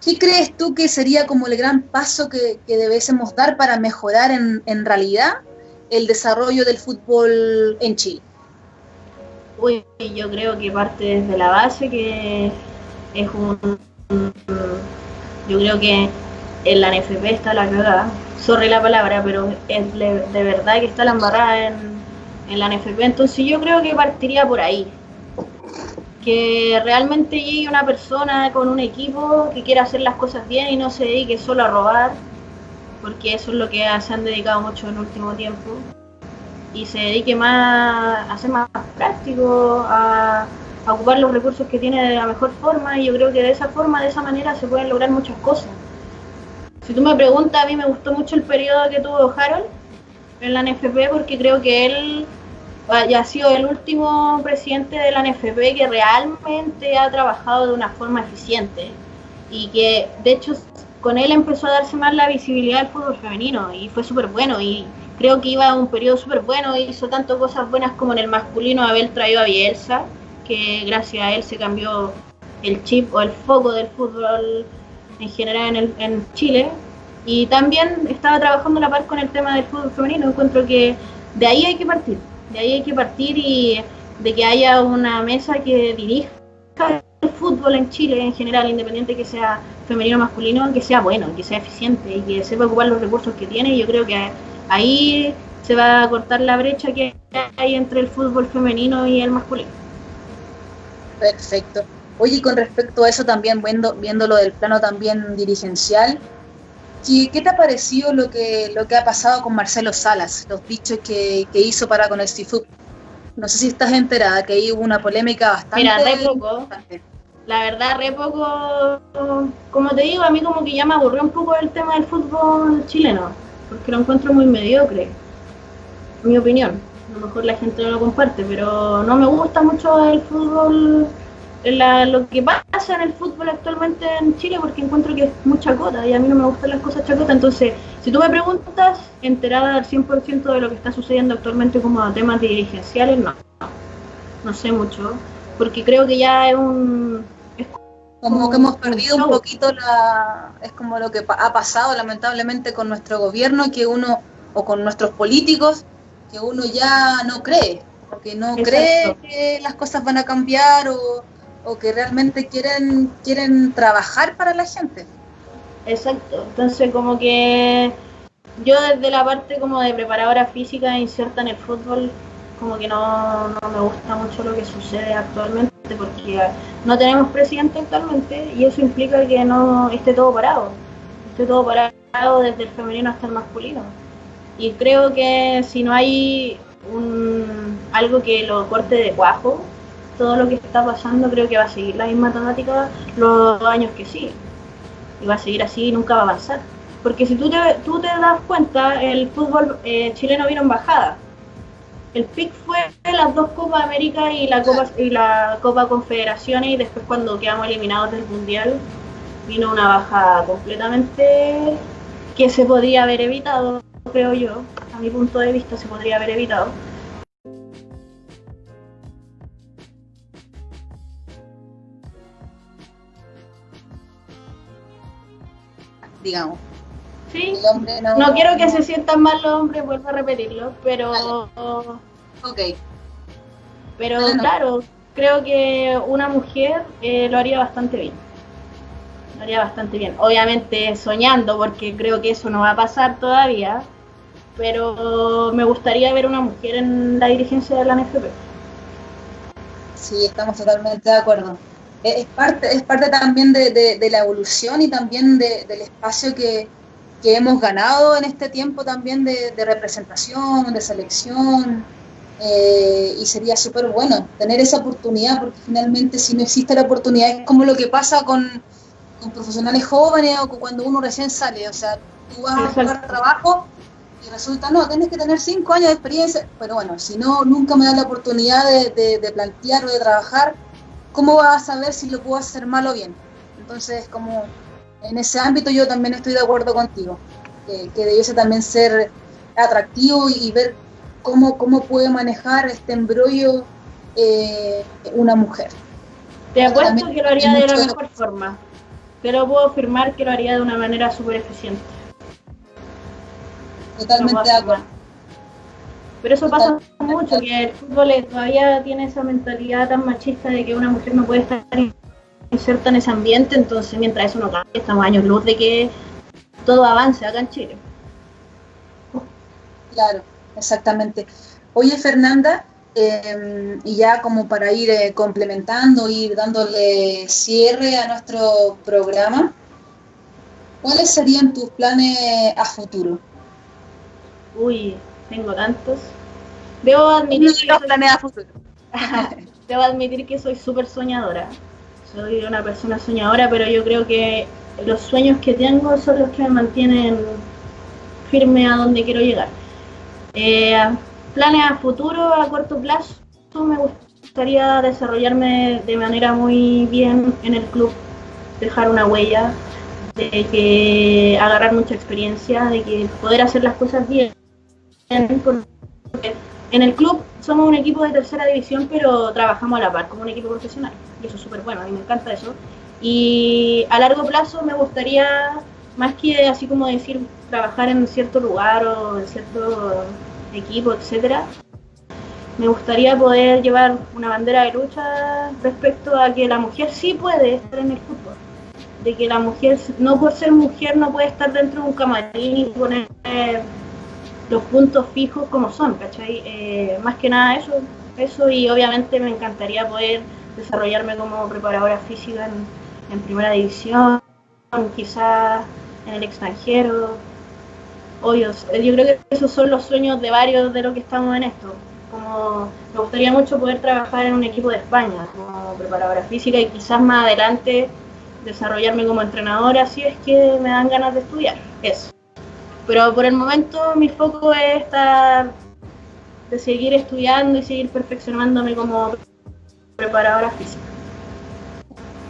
¿Qué crees tú que sería como el gran paso que, que debiésemos dar para mejorar en, en realidad el desarrollo del fútbol en Chile? Uy, yo creo que parte desde la base, que es un. Yo creo que en la NFP está la cagada. Sorry la palabra, pero es de verdad que está la embarrada en, en la NFP. Entonces yo creo que partiría por ahí. Que realmente llegue una persona con un equipo que quiera hacer las cosas bien y no se dedique solo a robar, porque eso es lo que se han dedicado mucho en el último tiempo y se dedique más a ser más práctico, a, ocupar los recursos que tiene de la mejor forma y yo creo que de esa forma, de esa manera se pueden lograr muchas cosas. Si tú me preguntas, a mí me gustó mucho el periodo que tuvo Harold en la NFP porque creo que él ha sido el último presidente de la NFP que realmente ha trabajado de una forma eficiente y que de hecho con él empezó a darse más la visibilidad del fútbol femenino y fue súper bueno y creo que iba a un periodo súper bueno, hizo tanto cosas buenas como en el masculino haber traído a Bielsa, que gracias a él se cambió el chip o el foco del fútbol en general en, en Chile. Y también estaba trabajando la par con el tema del fútbol femenino. Encuentro que de ahí hay que partir, de ahí hay que partir y de que haya una mesa que dirija el fútbol en Chile en general, independiente que sea femenino o masculino, que sea bueno, que sea eficiente y que sepa ocupar los recursos que tiene. Yo creo que ahí se va a cortar la brecha que hay entre el fútbol femenino y el masculino. Perfecto. Oye, con respecto a eso también, viendo, viéndolo del plano también dirigencial, ¿qué, te ha parecido lo que, lo que ha pasado con Marcelo Salas, los dichos que, hizo para con el CIFUP? No sé si estás enterada, que ahí hubo una polémica bastante... Mira, re poco. La verdad, re poco, como te digo, a mí como que ya me aburrió un poco el tema del fútbol chileno porque lo encuentro muy mediocre, mi opinión. A lo mejor la gente no lo comparte, pero no me gusta mucho el fútbol lo que pasa en el fútbol actualmente en Chile porque encuentro que es mucha cota y a mí no me gustan las cosas chacotas. Entonces, si tú me preguntas, enterada al 100% de lo que está sucediendo actualmente como temas dirigenciales, no. No sé mucho, porque creo que ya es un... como, que hemos perdido un, poquito la... Es como lo que ha pasado lamentablemente con nuestro gobierno, que uno, o con nuestros políticos, que uno ya no cree, porque no cree que las cosas van a cambiar o o que realmente quieren, quieren trabajar para la gente. Exacto, entonces como que yo desde la parte como de preparadora física inserta en el fútbol, como que no, no me gusta mucho lo que sucede actualmente, porque no tenemos presidente actualmente y eso implica que no esté todo parado, esté todo parado desde el femenino hasta el masculino. Y creo que si no hay un, algo que lo corte de cuajo, todo lo que está pasando creo que va a seguir la misma temática los años que siguen. Y va a seguir así y nunca va a avanzar. Porque si tú te, tú te das cuenta, el fútbol eh, chileno vino en bajada. El pic fue las dos Copas América y la Copa, y la Copa Confederaciones y después cuando quedamos eliminados del Mundial vino una bajada completamente que se podría haber evitado, creo yo, a mi punto de vista se podría haber evitado digamos. Sí, no... quiero que se sientan mal los hombres, vuelvo a repetirlo, pero... Ok. Pero claro, creo que una mujer eh, lo haría bastante bien. Lo haría bastante bien. Obviamente soñando, porque creo que eso no va a pasar todavía, pero me gustaría ver una mujer en la dirigencia de la NFP. Sí, estamos totalmente de acuerdo es parte, es parte también de, la evolución y también del espacio que, hemos ganado en este tiempo también de, representación, de selección, eh, y sería súper bueno tener esa oportunidad, porque finalmente si no existe la oportunidad es como lo que pasa con, profesionales jóvenes o cuando uno recién sale, o sea, tú vas a buscar trabajo y resulta, no, tienes que tener cinco años de experiencia, pero bueno, si no, nunca me da la oportunidad de, de plantear o de trabajar, ¿cómo vas a saber si lo puedo hacer mal o bien? Entonces, como en ese ámbito yo también estoy de acuerdo contigo, que, que debiese también ser atractivo y, ver cómo, cómo puede manejar este embrollo eh, una mujer. Te apuesto que lo haría de la mejor forma, pero puedo afirmar que lo haría de una manera súper eficiente. Totalmente de acuerdo. Pero eso pasa mucho, que el fútbol todavía tiene esa mentalidad tan machista de que una mujer no puede estar inserta en ese ambiente, entonces mientras eso no cambie, estamos años luz de que todo avance acá en Chile. Claro, exactamente. Oye, Fernanda, em, y ya como para ir eh, complementando, ir dándole cierre a nuestro programa, ¿cuáles serían tus planes a futuro? Uy, tengo tantos. Debo admitir, que soy, Debo admitir que soy súper soñadora. Soy una persona soñadora, pero yo creo que los sueños que tengo son los que me mantienen firme a donde quiero llegar. Eh, planes a futuro, a corto plazo, me gustaría desarrollarme de manera muy bien en el club, dejar una huella, de que agarrar mucha experiencia, de que poder hacer las cosas bien, en el club somos un equipo de tercera división, pero trabajamos a la par como un equipo profesional. Y eso es súper bueno, a mí me encanta eso. Y a largo plazo me gustaría, más que así como decir, trabajar en cierto lugar o en cierto equipo, etcétera, me gustaría poder llevar una bandera de lucha respecto a que la mujer sí puede estar en el fútbol. De que la mujer, no por ser mujer, no puede estar dentro de un camarín y poner los puntos fijos como son, ¿cachai? Eh, más que nada eso, eso y obviamente me encantaría poder desarrollarme como preparadora física en, primera división, quizás en el extranjero. Obvio, yo creo que esos son los sueños de varios de los que estamos en esto. Como me gustaría mucho poder trabajar en un equipo de España como preparadora física y quizás más adelante desarrollarme como entrenadora si es que me dan ganas de estudiar. Eso. Pero por el momento mi foco es estar, de seguir estudiando y seguir perfeccionándome como preparadora física.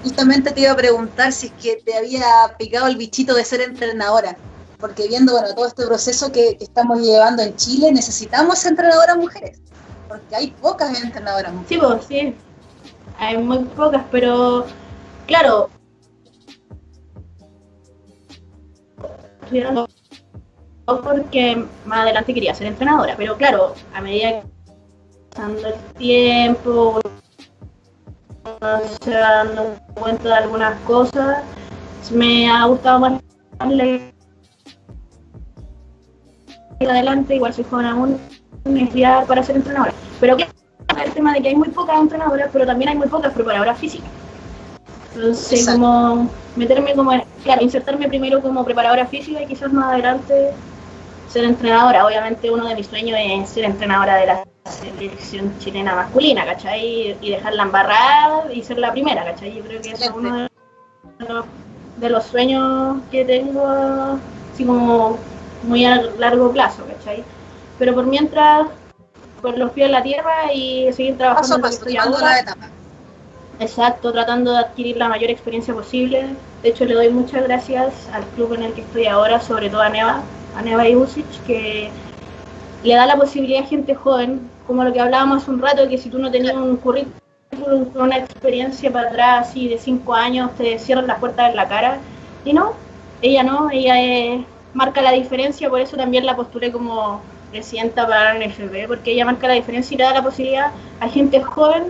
Justamente te iba a preguntar si es que te había picado el bichito de ser entrenadora, porque viendo bueno todo este proceso que, estamos llevando en Chile, necesitamos entrenadoras mujeres, porque hay pocas entrenadoras mujeres. Sí, pues, sí, hay muy pocas, pero claro, porque más adelante quería ser entrenadora, pero claro, a medida que pasando el tiempo, se dando cuenta de algunas cosas, me ha gustado más adelante, igual soy joven aún, estudiar para ser entrenadora. Pero claro, el tema de que hay muy pocas entrenadoras, pero también hay muy pocas preparadoras físicas. Entonces, como meterme como, claro, insertarme primero como preparadora física y quizás más adelante ser entrenadora. Obviamente uno de mis sueños es ser entrenadora de la selección chilena masculina, ¿cachai? Y dejarla embarrada y ser la primera, ¿cachai? Yo creo que es uno de los, sueños que tengo así como muy a largo plazo, ¿cachai? Pero por mientras, por los pies en la tierra y seguir trabajando paso, la etapa. Exacto, tratando de adquirir la mayor experiencia posible. De hecho, le doy muchas gracias al club en el que estoy ahora, sobre todo a Neva, a Neva Ibusic, que le da la posibilidad a gente joven, como lo que hablábamos hace un rato, que si tú no tenías un currículum una experiencia para atrás, así de cinco años, te cierran las puertas en la cara. Y no, ella no, ella marca la diferencia, por eso también la postulé como presidenta para la NFB, porque ella marca la diferencia y le da la posibilidad a gente joven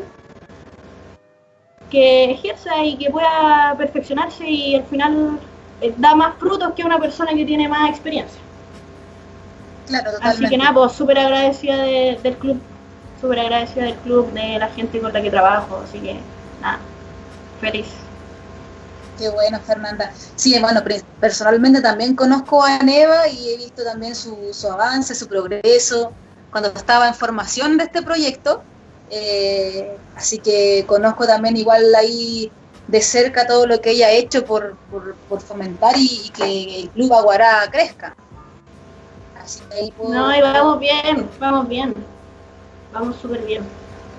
que ejerza y que pueda perfeccionarse y al final eh, da más frutos que una persona que tiene más experiencia. Claro, Así que nada, pues súper agradecida del club, súper agradecida del club, de la gente con la que trabajo, así que nada, feliz. Qué bueno, Fernanda. Sí, bueno, personalmente también conozco a Neva y he visto también su, su avance, su progreso, cuando estaba en formación de este proyecto eh, así que conozco también igual ahí de cerca todo lo que ella ha hecho por, por, fomentar y, que el club Aguará crezca. No, y vamos bien, vamos bien, vamos súper bien.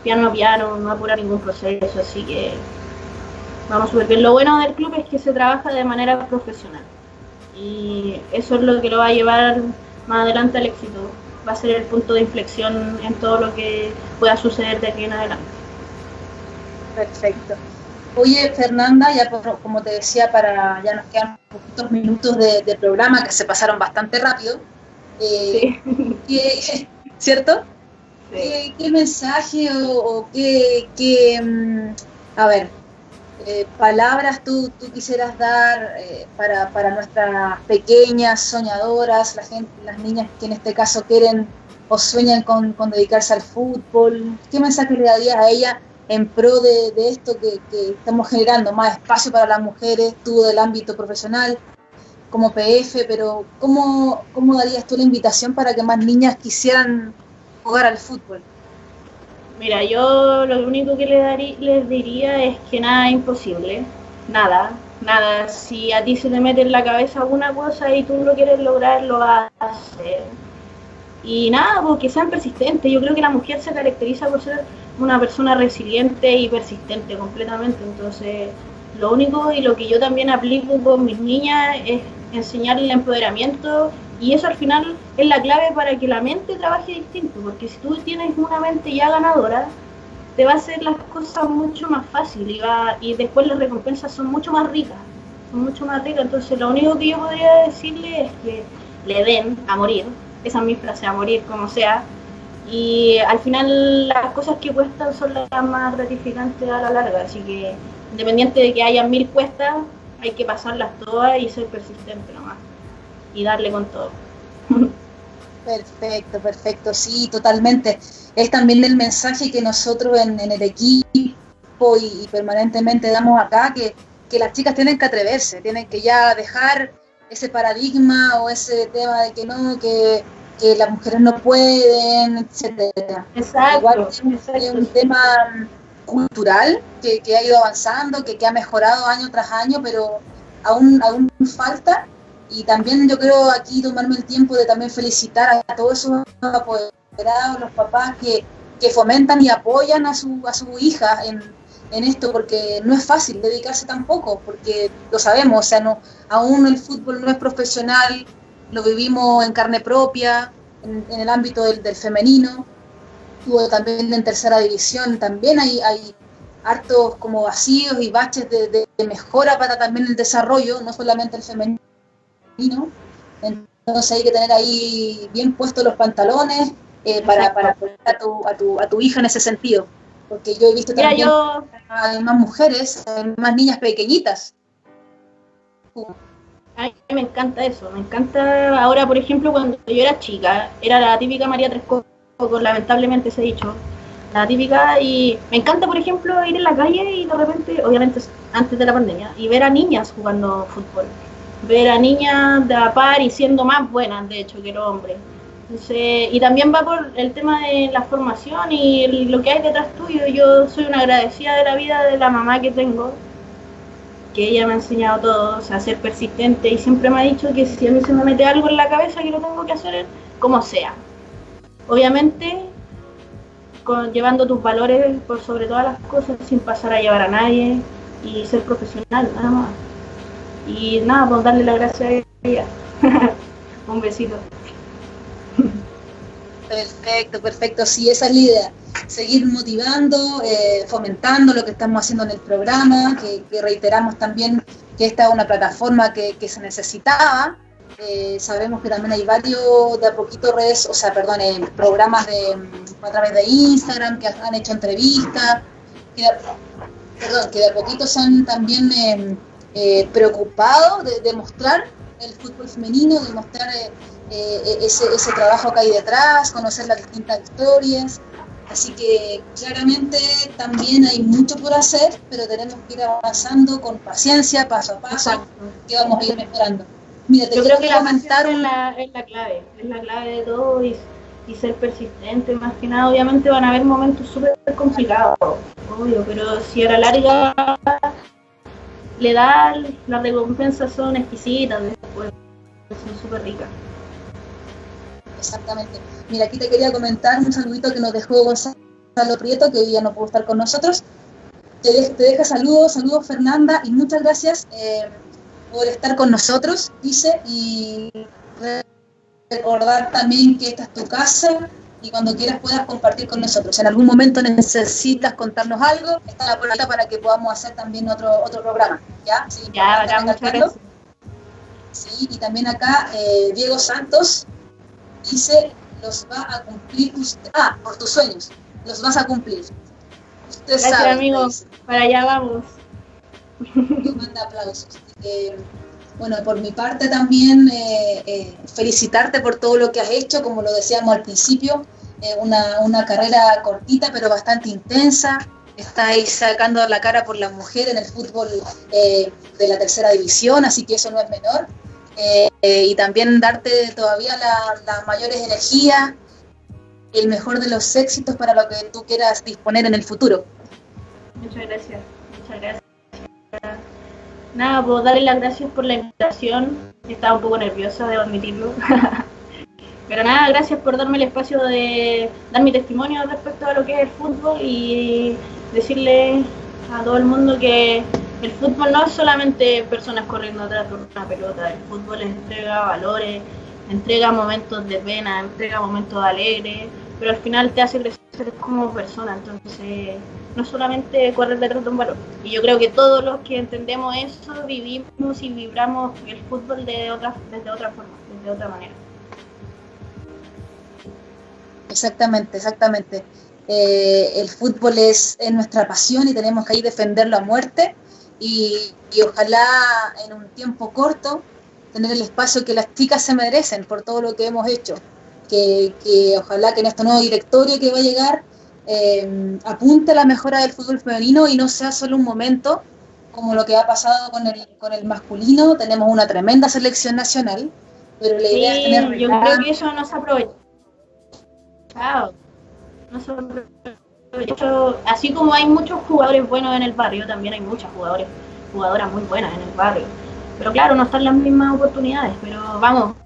Piano a piano, no apura ningún proceso, así que vamos súper bien. Lo bueno del club es que se trabaja de manera profesional y eso es lo que lo va a llevar más adelante al éxito va a ser el punto de inflexión en todo lo que pueda suceder de aquí en adelante. Perfecto. Oye, Fernanda, ya como te decía, para ya nos quedan poquitos minutos de, programa que se pasaron bastante rápido. Eh, ¿Cierto? ¿Qué, mensaje o, qué, mm, a ver, eh, palabras tú, tú, quisieras dar eh, para, para, nuestras pequeñas soñadoras, la gente, las niñas que en este caso quieren o sueñan con, dedicarse al fútbol? ¿Qué mensaje le darías a ella en pro de, esto que, estamos generando, más espacio para las mujeres, tú del ámbito profesional, como PF, pero ¿cómo, ¿cómo darías tú la invitación para que más niñas quisieran jugar al fútbol? Mira, yo lo único que les, diría es que nada es imposible, nada, nada. Si a ti se te mete en la cabeza alguna cosa y tú lo quieres lograr, lo vas a hacer. Y nada, porque pues, sean persistentes. Yo creo que la mujer se caracteriza por ser una persona resiliente y persistente completamente. Entonces, lo único y lo que yo también aplico con mis niñas es enseñarles el empoderamiento y eso al final es la clave para que la mente trabaje distinto, porque si tú tienes una mente ya ganadora, te va a hacer las cosas mucho más fácil y, va, y después las recompensas son mucho más ricas, son mucho más ricas. Entonces lo único que yo podría decirle es que le den a morir, esa es mi a morir como sea, y al final las cosas que cuestan son las más gratificantes a la larga, así que independiente de que haya mil cuestas, hay que pasarlas todas y ser persistente nomás y darle con todo. Perfecto, perfecto, sí, totalmente. Es también el mensaje que nosotros en, el equipo y, permanentemente damos acá, que, las chicas tienen que atreverse, tienen que ya dejar ese paradigma o ese tema de que no, que, las mujeres no pueden, etcétera. Exacto. Igual es un, tema cultural que, ha ido avanzando, que, que ha mejorado año tras año, pero aún, aún falta. Y también yo creo aquí tomarme el tiempo de también felicitar a todos esos apoderados, los papás que, fomentan y apoyan a su, a su hija en, en esto porque no es fácil dedicarse tampoco, porque lo sabemos, o sea, no, aún el fútbol no es profesional, lo vivimos en carne propia, en, el ámbito del, femenino, tuvo también en tercera división, también hay, hay hartos como vacíos y baches de, mejora para también el desarrollo, no solamente el femenino. Entonces hay que tener ahí bien puestos los pantalones eh, para, para apoyar a tu, a, tu, a tu hija en ese sentido porque yo he visto también más mujeres, más niñas pequeñitas. A mí me encanta eso, me encanta ahora, por ejemplo, cuando yo era chica, era la típica María Tres lamentablemente se ha dicho, la típica, y me encanta, por ejemplo, ir en la calle y de repente, obviamente antes de la pandemia, y ver a niñas jugando fútbol, ver a niñas de la par y siendo más buenas, de hecho, que los hombres y también va por el tema de la formación y lo que hay detrás tuyo. Yo soy una agradecida de la vida de la mamá que tengo, que ella me ha enseñado todo, o sea, ser persistente y siempre me ha dicho que si a mí se me mete algo en la cabeza que lo tengo que hacer, como sea. Obviamente, con, llevando tus valores por sobre todas las cosas, sin pasar a llevar a nadie y ser profesional, nada más. Y nada, pues darle la gracia a ella. Un besito. Perfecto, perfecto. Sí, esa es la idea. Seguir motivando, eh, fomentando lo que estamos haciendo en el programa, que, reiteramos también que esta es una plataforma que, se necesitaba. Eh, sabemos que también hay varios de a poquito redes, o sea, perdón, eh, programas de, a través de Instagram que han hecho entrevistas, que de, perdón, que de a poquito se han también preocupado de, de, mostrar el fútbol femenino, de mostrar eh, ese, ese, trabajo que hay detrás, conocer las distintas historias. Así que claramente también hay mucho por hacer, pero tenemos que ir avanzando con paciencia, paso a paso, que vamos a ir mejorando. Mira, Yo creo que la es, la, es la clave, es la clave de todo y, y, ser persistente. Más que nada, obviamente van a haber momentos súper complicados, obvio, pero si a la larga le da, las recompensas son exquisitas después, son súper ricas. Exactamente. Mira, aquí te quería comentar un saludito que nos dejó Gonzalo Prieto, que hoy ya no pudo estar con nosotros. Te, deja saludos, saludos Fernanda, y muchas gracias eh, por estar con nosotros, dice, y recordar también que esta es tu casa y cuando quieras puedas compartir con nosotros. Si en algún momento necesitas contarnos algo, está la puerta para que podamos hacer también otro otro programa. ¿Ya? Sí, ya, ya Sí, y también acá eh, Diego Santos dice, los va a cumplir usted. Ah, por tus sueños, los vas a cumplir. Usted Gracias, sabe, amigo. Para allá vamos. Nos manda aplausos. bueno, por mi parte también eh, eh, felicitarte por todo lo que has hecho, como lo decíamos al principio, eh, una, una, carrera cortita pero bastante intensa. Estáis sacando la cara por la mujer en el fútbol de la tercera división, así que eso no es menor. Eh, y también darte todavía las mayores energías y el mejor de los éxitos para lo que tú quieras disponer en el futuro. Muchas gracias, muchas gracias. Nada, puedo darle las gracias por la invitación. Estaba un poco nerviosa, debo admitirlo. Pero nada, gracias por darme el espacio de dar mi testimonio respecto a lo que es el fútbol y decirle a todo el mundo que el fútbol no es solamente personas corriendo atrás de una pelota, el fútbol entrega valores, entrega momentos de pena, entrega momentos de alegre, pero al final te hace crecer como persona, entonces no solamente correr detrás de un balón. Y yo creo que todos los que entendemos eso vivimos y vibramos el fútbol de otra, desde otra forma, desde otra manera. Exactamente, exactamente. Eh, el fútbol es, es, nuestra pasión y tenemos que ahí defenderlo a muerte y, ojalá en un tiempo corto tener el espacio que las chicas se merecen por todo lo que hemos hecho. Que, ojalá que en este nuevo directorio que va a llegar eh, apunte a la mejora del fútbol femenino y no sea solo un momento como lo que ha pasado con el, con el masculino. Tenemos una tremenda selección nacional, pero la idea es tener... Yo creo que eso no se aprovecha. No se aprovecha así como hay muchos jugadores buenos en el barrio, también hay muchas jugadores, jugadoras muy buenas en el barrio. Pero claro, no están las mismas oportunidades, pero vamos,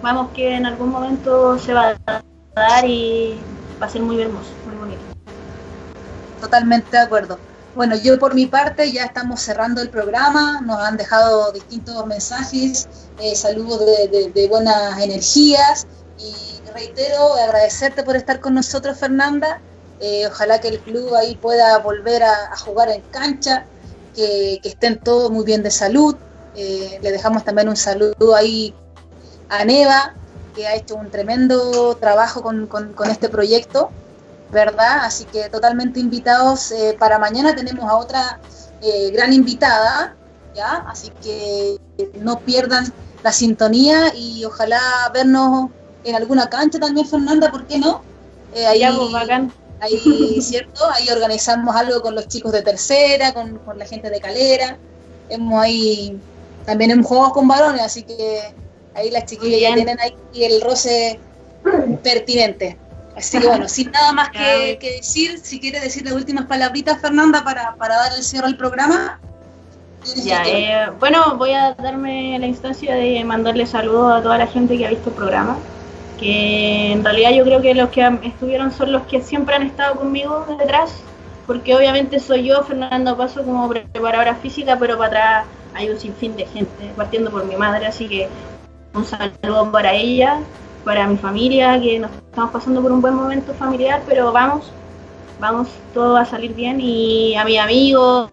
vamos que en algún momento se va a dar y va a ser muy hermoso, muy bonito. Totalmente de acuerdo. Bueno, yo por mi parte ya estamos cerrando el programa, nos han dejado distintos mensajes, eh, saludos de, buenas energías y reitero agradecerte por estar con nosotros Fernanda, eh, ojalá que el club ahí pueda volver a, jugar en cancha, que, estén todos muy bien de salud, eh, le dejamos también un saludo ahí a Neva, que ha hecho un tremendo trabajo con este proyecto ¿verdad? Así que totalmente invitados. Eh, para mañana tenemos a otra eh, gran invitada, ¿ya? Así que no pierdan la sintonía y ojalá vernos en alguna cancha también, Fernanda, ¿por qué no? Eh, ahí, pues, ahí, ¿cierto? Ahí organizamos algo con los chicos de tercera, con, la gente de Calera. Hemos ahí, también hemos jugado con varones, así que ahí las chiquillas ya tienen ahí el roce pertinente. Así que bueno, sin nada más que, decir, si quiere decir las últimas palabritas, Fernanda, para, dar el cierre al programa. Ya, eh, bueno, voy a darme la instancia de mandarle saludos a toda la gente que ha visto el programa, que en realidad yo creo que los que estuvieron son los que siempre han estado conmigo detrás, porque obviamente soy yo, Fernando Paso, como preparadora física, pero para atrás hay un sinfín de gente, partiendo por mi madre, así que un saludo para ella para mi familia, que nos estamos pasando por un buen momento familiar, pero vamos, vamos, todo va a salir bien. Y a mis amigos,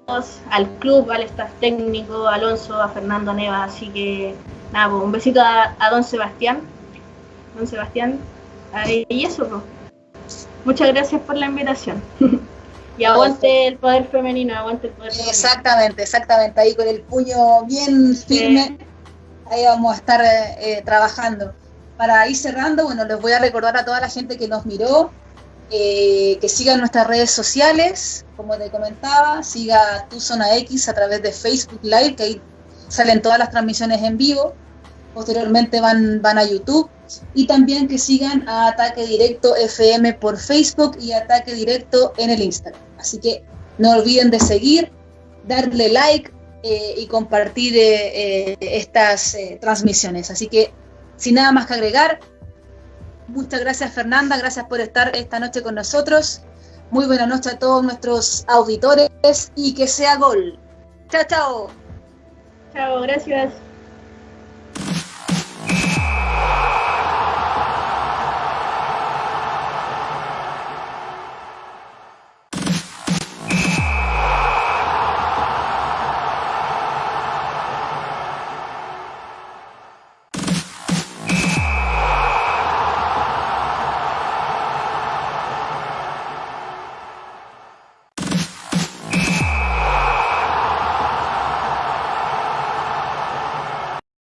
al club, al staff técnico, a Alonso, a Fernando Neva, así que nada, pues, un besito a, don Sebastián. Don Sebastián, y eso, pues. Muchas gracias por la invitación. y aguante el poder femenino, aguante el poder femenino. Exactamente, exactamente, ahí con el puño bien firme, ahí vamos a estar eh, trabajando. Para ir cerrando, bueno, les voy a recordar a toda la gente que nos miró, eh, que sigan nuestras redes sociales, como te comentaba, siga Tu Zona X a través de Facebook Live, que ahí salen todas las transmisiones en vivo, posteriormente van, van a YouTube, y también que sigan Ataque Directo FM por Facebook y Ataque Directo en el Instagram. Así que no olviden de seguir, darle like eh, y compartir eh, eh, estas transmisiones. Así que, sin nada más que agregar, muchas gracias Fernanda, gracias por estar esta noche con nosotros. Muy buena noche a todos nuestros auditores y que sea gol. Chao, chao. Chao, gracias.